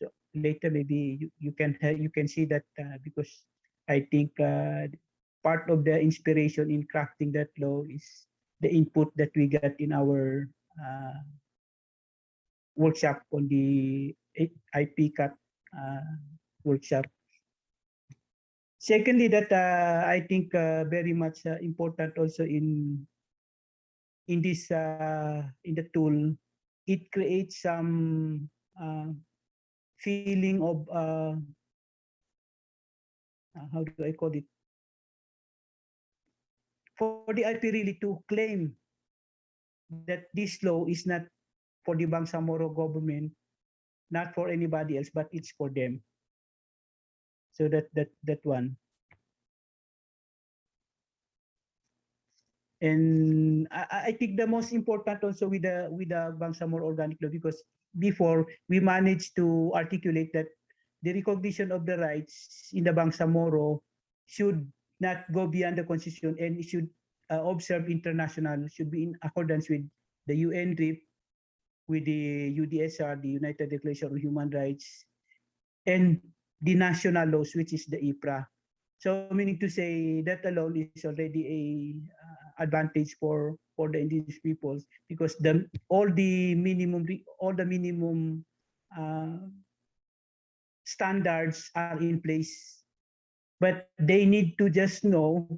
So later, maybe you, you can you can see that uh, because I think uh, part of the inspiration in crafting that law is the input that we get in our uh, workshop on the IP cut workshop. Secondly, that uh, I think uh, very much uh, important also in in this uh, in the tool, it creates some feeling of how do I call it for the IP really to claim that this law is not for the Bangsamoro government, not for anybody else, but it's for them. So that that that one. And I, I think the most important also with the with the Bangsamoro organic law because before we managed to articulate that the recognition of the rights in the Bangsamoro should not go beyond the constitution and it should uh, observe international should be in accordance with the UNDRIP, with the UDSR, the United Declaration of Human Rights, and the national laws, which is the IPRA. So meaning to say that alone is already a uh, advantage for for the indigenous peoples because the all the minimum all the minimum uh, standards are in place, but they need to just know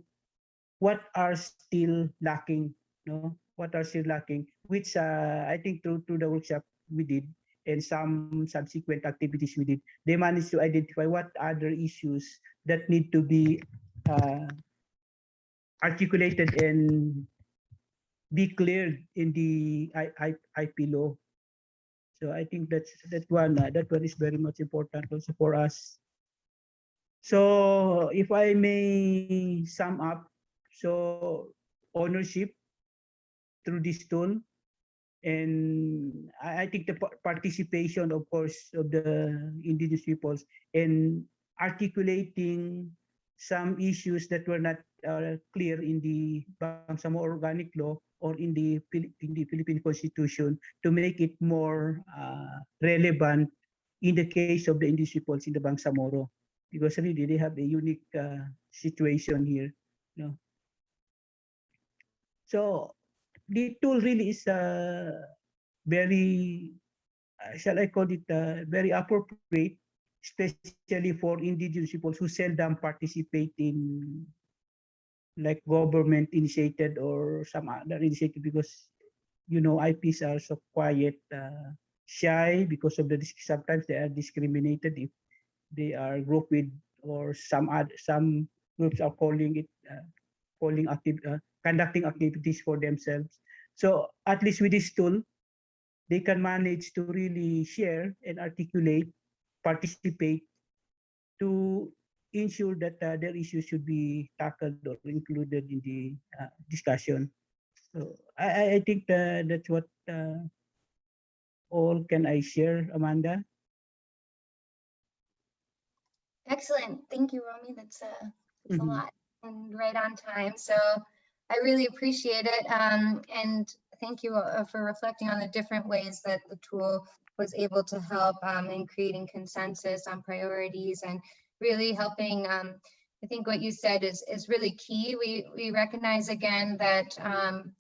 what are still lacking. You No, what are still lacking, which uh, I think through through the workshop we did and some subsequent activities we did, they managed to identify what other issues that need to be uh, articulated and be cleared in the I, I, IP law. So I think that's that one uh, that one is very much important also for us. So if I may sum up, so ownership through this tool and I, think the participation, of course, of the indigenous peoples in articulating some issues that were not uh, clear in the Bangsamoro organic law or in the in the Philippine Constitution to make it more uh, relevant in the case of the indigenous peoples in the Bangsamoro, because really they have a unique uh, situation here. You know? So the tool really is uh, very, shall I call it, uh, very appropriate, especially for indigenous people who seldom participate in like government initiated or some other initiative because you know IPs are so quiet, uh, shy because of the sometimes they are discriminated if they are grouped with or some other some groups are calling it uh, calling active uh, conducting activities for themselves. So at least with this tool, they can manage to really share and articulate, participate to ensure that uh, their issues should be tackled or included in the uh, discussion. So I, I think that that's what uh, all can I share, Amanda. Excellent. Thank you, Romy. That's, uh, that's mm -hmm. a Mm-hmm. lot and right on time. So I really appreciate it. Um, and thank you uh, for reflecting on the different ways that the tool was able to help um, in creating consensus on priorities and really helping um, I think what you said is is really key. We we recognize again that um,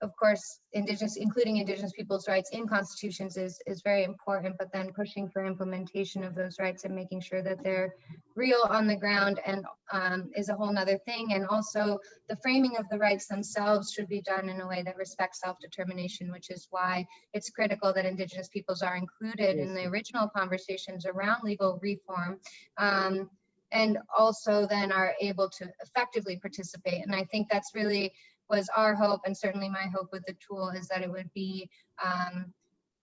of course, indigenous, including indigenous people's rights in constitutions is, is very important, but then pushing for implementation of those rights and making sure that they're real on the ground and um, is a whole nother thing. And also the framing of the rights themselves should be done in a way that respects self-determination, which is why it's critical that indigenous peoples are included yes. in the original conversations around legal reform. Um, and also then are able to effectively participate. And I think that's really was our hope and certainly my hope with the tool is that it would be um,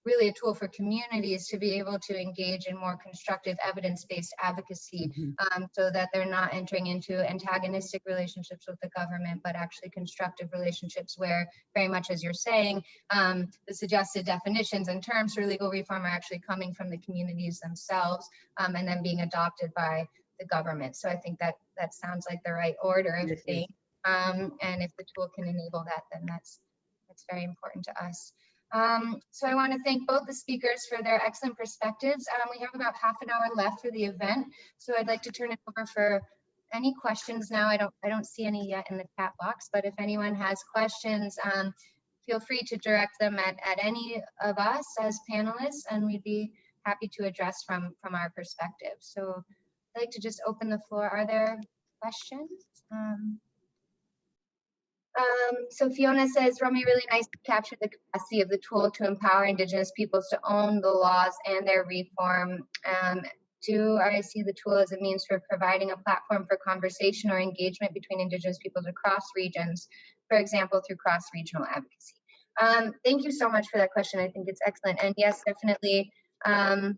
really a tool for communities to be able to engage in more constructive evidence-based advocacy mm -hmm. um, so that they're not entering into antagonistic relationships with the government, but actually constructive relationships where very much as you're saying, um, the suggested definitions and terms for legal reform are actually coming from the communities themselves um, and then being adopted by the government. So I think that that sounds like the right order of things. Um, and if the tool can enable that, then that's, that's very important to us. Um, so I want to thank both the speakers for their excellent perspectives. Um, we have about half an hour left for the event, so I'd like to turn it over for any questions now. I don't I don't see any yet in the chat box, but if anyone has questions, um, feel free to direct them at, at any of us as panelists, and we'd be happy to address from from our perspective. So I'd like to just open the floor. Are there questions? Um, um, so Fiona says, Romy, really nice to capture the capacity of the tool to empower Indigenous peoples to own the laws and their reform. Um, do I see the tool as a means for providing a platform for conversation or engagement between Indigenous peoples across regions, for example, through cross-regional advocacy? Um, thank you so much for that question. I think it's excellent. And yes, definitely, um,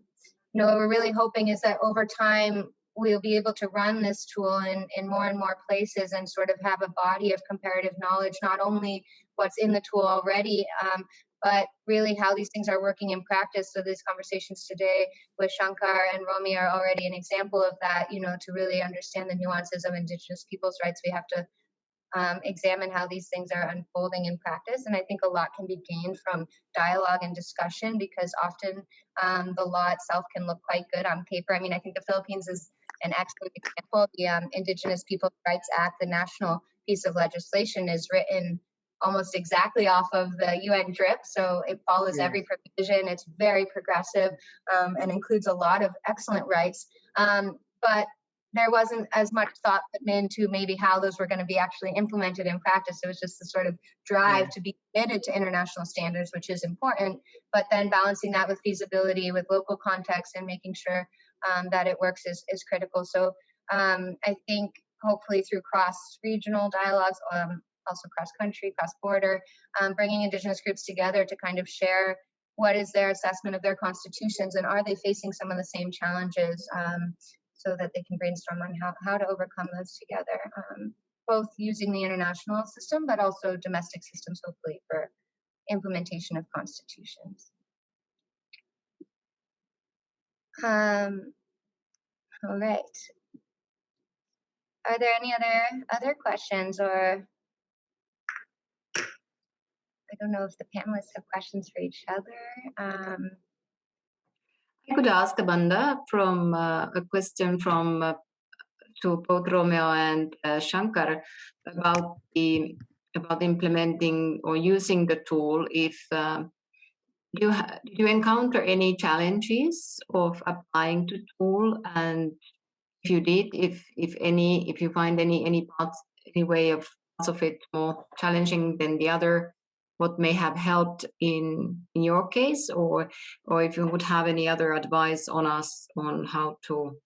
you know, what we're really hoping is that over time, we'll be able to run this tool in, in more and more places and sort of have a body of comparative knowledge, not only what's in the tool already, um, but really how these things are working in practice. So these conversations today with Shankar and Romy are already an example of that, you know, to really understand the nuances of indigenous people's rights, we have to um, examine how these things are unfolding in practice. And I think a lot can be gained from dialogue and discussion because often um, the law itself can look quite good on paper. I mean, I think the Philippines is an excellent example. The um, Indigenous Peoples' Rights Act, the national piece of legislation, is written almost exactly off of the UNDRIP. So it follows yes. every provision. It's very progressive um, and includes a lot of excellent rights. Um, but there wasn't as much thought put into maybe how those were going to be actually implemented in practice. It was just the sort of drive yeah. to be committed to international standards, which is important, but then balancing that with feasibility, with local context, and making sure um, that it works is, is critical. So um, I think hopefully through cross-regional dialogues, um, also cross-country, cross-border, um, bringing Indigenous groups together to kind of share what is their assessment of their constitutions and are they facing some of the same challenges um, so that they can brainstorm on how, how to overcome those together, um, both using the international system, but also domestic systems, hopefully, for implementation of constitutions. Um, all right. Are there any other other questions or I don't know if the panelists have questions for each other. Um, I could ask Amanda from uh, a question from uh, to both Romeo and uh, Shankar about the about implementing or using the tool. If uh, you you encounter any challenges of applying the tool, and if you did, if if any, if you find any any parts, any way of parts of it more challenging than the other, what may have helped in in your case? Or or if you would have any other advice on us on how to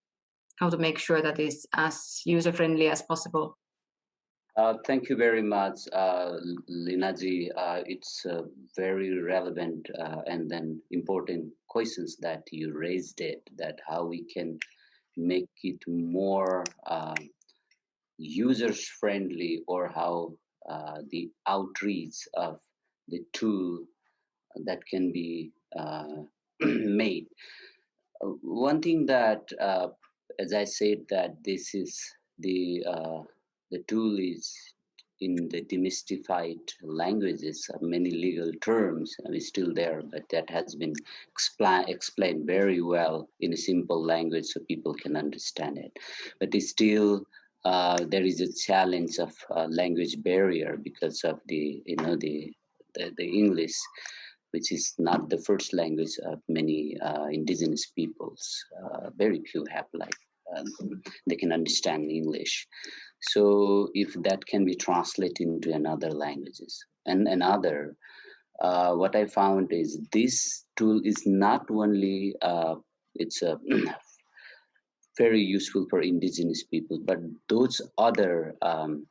how to make sure that it's as user friendly as possible uh, thank you very much, uh, Linaji. Uh, it's uh, very relevant uh, and then important questions that you raised it, that how we can make it more uh, users friendly or how the outreach of the tool that can be [clears throat] made. One thing that, as I said, that this is the the tool is in the demystified languages, of many legal terms are still there, but that has been expla explained very well in a simple language so people can understand it. But it's still uh, there is a challenge of uh, language barrier because of the you know the the, the English, which is not the first language of many uh, indigenous peoples. Uh, very few have like um, they can understand English. So if that can be translated into another languages. And another, uh, what I found is this tool is not only uh, it's a [clears throat] very useful for indigenous people, but those other um,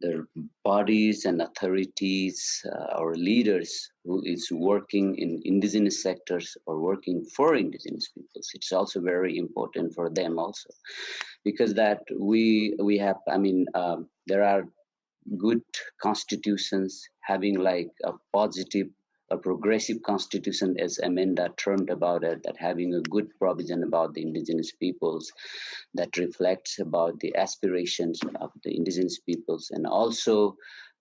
the bodies and authorities uh, or leaders who is working in indigenous sectors or working for indigenous peoples. It's also very important for them also because that we we have i mean um, there are good constitutions having like a positive a progressive constitution, as Amanda termed about it, that having a good provision about the indigenous peoples that reflects about the aspirations of the indigenous peoples and also,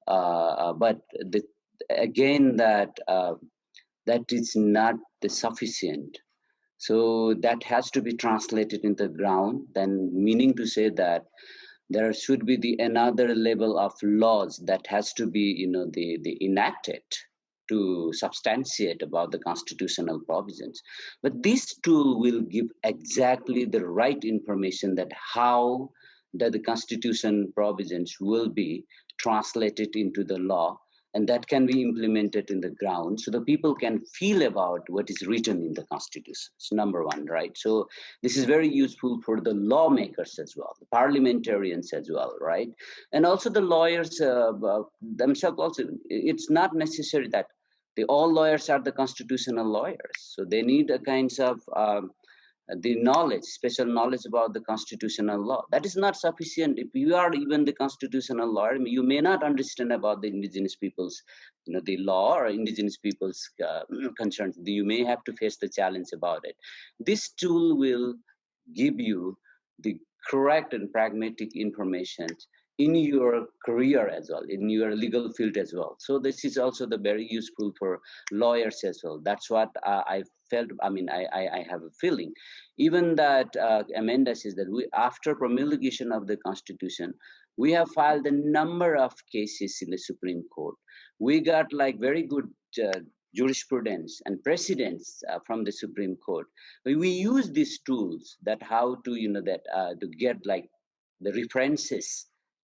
uh, uh but the, again, that uh, that is not sufficient. So that has to be translated in the ground, then meaning to say that there should be the another level of laws that has to be, you know, the, the enacted to substantiate about the constitutional provisions. But this tool will give exactly the right information that how that the constitution provisions will be translated into the law and that can be implemented in the ground so the people can feel about what is written in the constitution. It's number one right? So this is very useful for the lawmakers as well the parliamentarians as well right? And also the lawyers uh, uh, themselves also it's not necessary that the all lawyers are the constitutional lawyers so they need a kinds of um, the knowledge, special knowledge about the constitutional law. That is not sufficient. If you are even the constitutional lawyer, you may not understand about the indigenous people's, you know, the law or indigenous people's uh, [clears throat] concerns. You may have to face the challenge about it. This tool will give you the correct and pragmatic information in your career as well, in your legal field as well. So this is also the very useful for lawyers as well. That's what uh, I felt. I mean, I, I, I have a feeling. Even that uh, Amanda says that we, after promulgation of the Constitution, we have filed a number of cases in the Supreme Court. We got like very good uh, jurisprudence and precedents uh, from the Supreme Court. We use these tools that how to, you know, that uh, to get like the references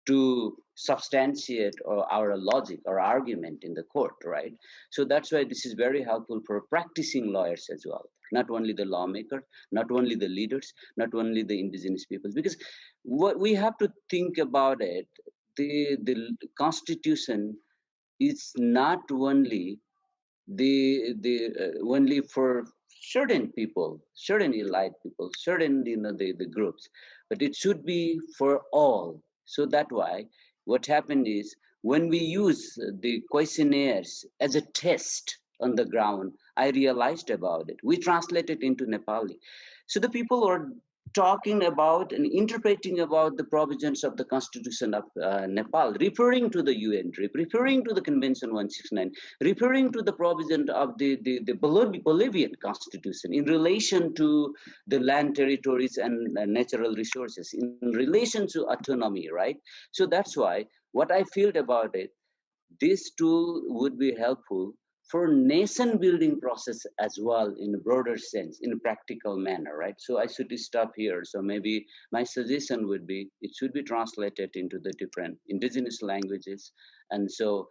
to substantiate or our logic or argument in the court, right? So that's why this is very helpful for practicing lawyers as well. Not only the lawmakers, not only the leaders, not only the indigenous peoples, because what we have to think about it, the the constitution is not only the the uh, only for certain people, certain elite people, certain you know the, the groups, but it should be for all so that why what happened is when we use the questionnaires as a test on the ground, I realized about it. We translate it into Nepali. So the people are talking about and interpreting about the provisions of the constitution of uh, Nepal, referring to the UNDRIP, referring to the Convention 169, referring to the provision of the, the, the Bolivian constitution in relation to the land territories and uh, natural resources, in relation to autonomy, right? So that's why what I feel about it, this tool would be helpful for nation building process as well in a broader sense in a practical manner right? So i should stop here. So maybe my suggestion would be it should be translated into the different indigenous languages. And so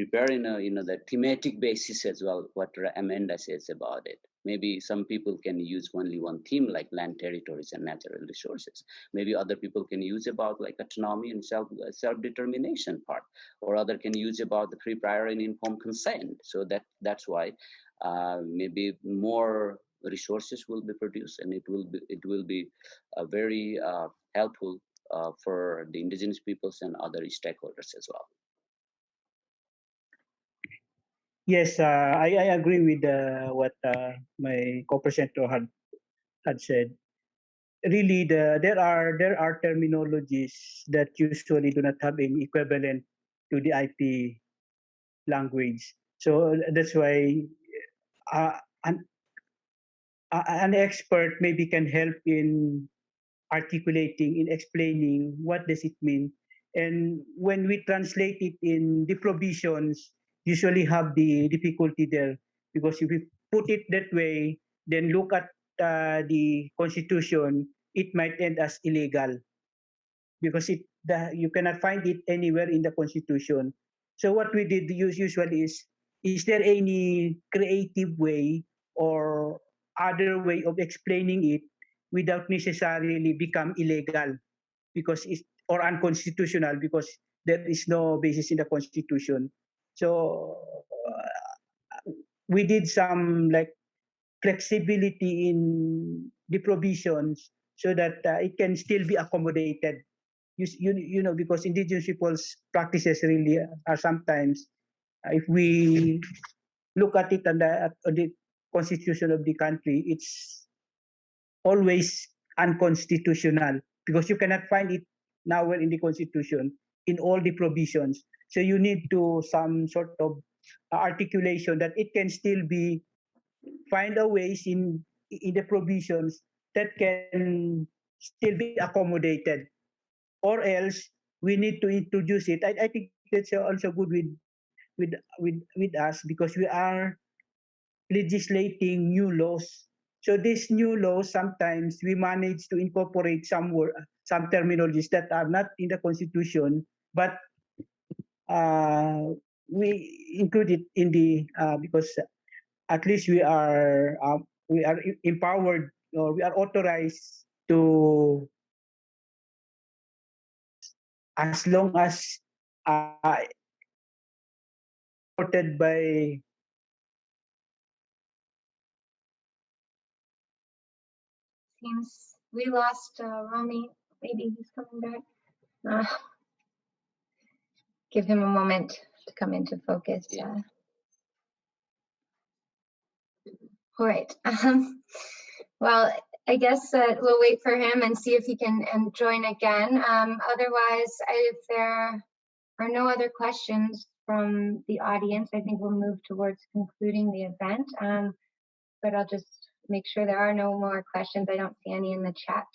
prepare in a you know the thematic basis as well what amanda says about it. Maybe some people can use only one theme like land territories and natural resources. Maybe other people can use about like autonomy and self self-determination part. Or other can use about the free prior and informed consent. So that that's why uh, maybe more resources will be produced and it will be it will be a very uh, helpful uh, for the indigenous peoples and other stakeholders as well Yes, uh, I, I agree with uh, what uh, my co-presenter had had said. Really, the, there are there are terminologies that usually do not have an equivalent to the IP language. So that's why uh, an an expert maybe can help in articulating, in explaining what does it mean. And when we translate it in the provisions, usually have the difficulty there because if we put it that way, then look at uh, the constitution, it might end as illegal because it the, you cannot find it anywhere in the constitution. So what we did use usually is, is there any creative way or other way of explaining it without necessarily become illegal because it's or unconstitutional because there is no basis in the constitution. So uh, we did some like flexibility in the provisions so that uh, it can still be accommodated. You, you, you know, because indigenous people's practices really are sometimes, uh, if we look at it on the, the constitution of the country, it's always unconstitutional because you cannot find it nowhere in the constitution in all the provisions. So you need to some sort of articulation that it can still be find a ways in in the provisions that can still be accommodated. Or else we need to introduce it. I, I think that's also good with with with with us because we are legislating new laws. So these new laws sometimes we manage to incorporate some word, some terminologies that are not in the constitution but uh, we include it in the uh, because at least we are uh, we are empowered or we are authorized to as long as uh, supported by seems we lost uh, Rami. Maybe he's coming back. Uh, give him a moment to come into focus. Yeah. Uh, all right. [laughs] Um, well, I guess uh, we'll wait for him and see if he can and join again. Um, otherwise, if there are no other questions from the audience, I think we'll move towards concluding the event. Um, but I'll just make sure there are no more questions. I don't see any in the chat.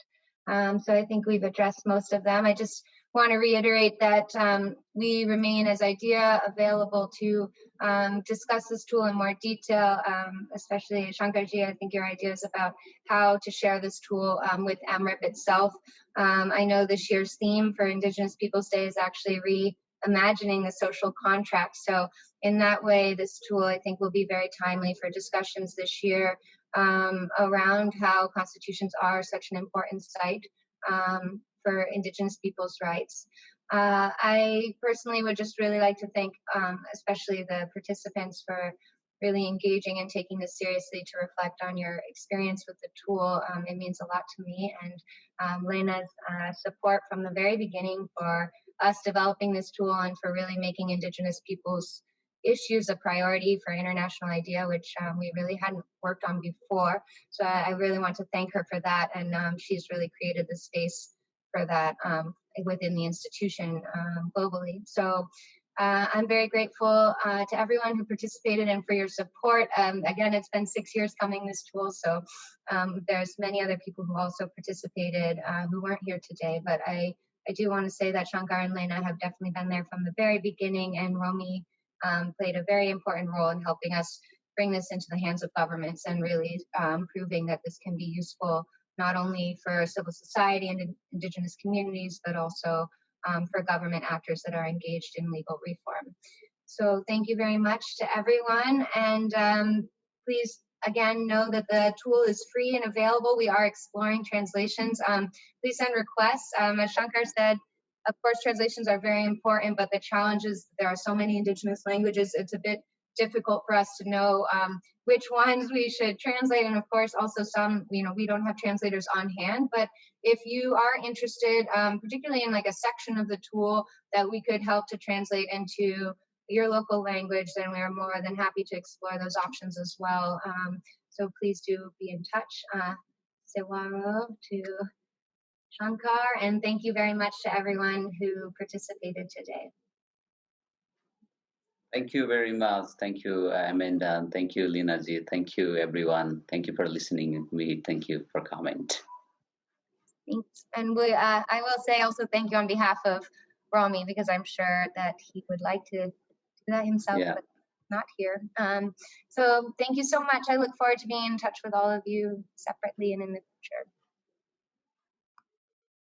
Um, so I think we've addressed most of them. I just want to reiterate that um, we remain as IDEA available to um, discuss this tool in more detail, um, especially Shankarji, I think your ideas about how to share this tool um, with EMRIP itself. Um, I know this year's theme for Indigenous Peoples Day is actually reimagining the social contract. So in that way, this tool I think will be very timely for discussions this year um, around how constitutions are such an important site um, for Indigenous people's rights. Uh, I personally would just really like to thank um, especially the participants for really engaging and taking this seriously to reflect on your experience with the tool. Um, it means a lot to me and um, Lena's uh, support from the very beginning for us developing this tool and for really making Indigenous peoples issues a priority for International IDEA, which um, we really hadn't worked on before. So I, I, really want to thank her for that. And um, she's really created the space for that um, within the institution um, globally. So uh, I'm very grateful uh, to everyone who participated and for your support. Um, again, it's been six years coming this tool, so um, there's many other people who also participated uh, who weren't here today, but I, I do want to say that Shankar and Lena have definitely been there from the very beginning and Romy um, played a very important role in helping us bring this into the hands of governments and really um, proving that this can be useful not only for civil society and indigenous communities, but also um, for government actors that are engaged in legal reform. So thank you very much to everyone. And um, please, again, know that the tool is free and available. We are exploring translations. Um, please send requests. Um, as Shankar said, of course, translations are very important, but the challenge is there are so many indigenous languages, it's a bit difficult for us to know um, which ones we should translate. And of course, also some, you know, we don't have translators on hand, but if you are interested, um, particularly in like a section of the tool that we could help to translate into your local language, then we are more than happy to explore those options as well. Um, so please do be in touch. Uh, to Shankar, and thank you very much to everyone who participated today. Thank you very much. Thank you, Amanda. Thank you, Lina ji. Thank you, everyone. Thank you for listening to me. Thank you for comment. Thanks. And we, uh, I will say also thank you on behalf of Rami because I'm sure that he would like to do that himself, yeah. but not here. Um, so thank you so much. I look forward to being in touch with all of you separately and in the future.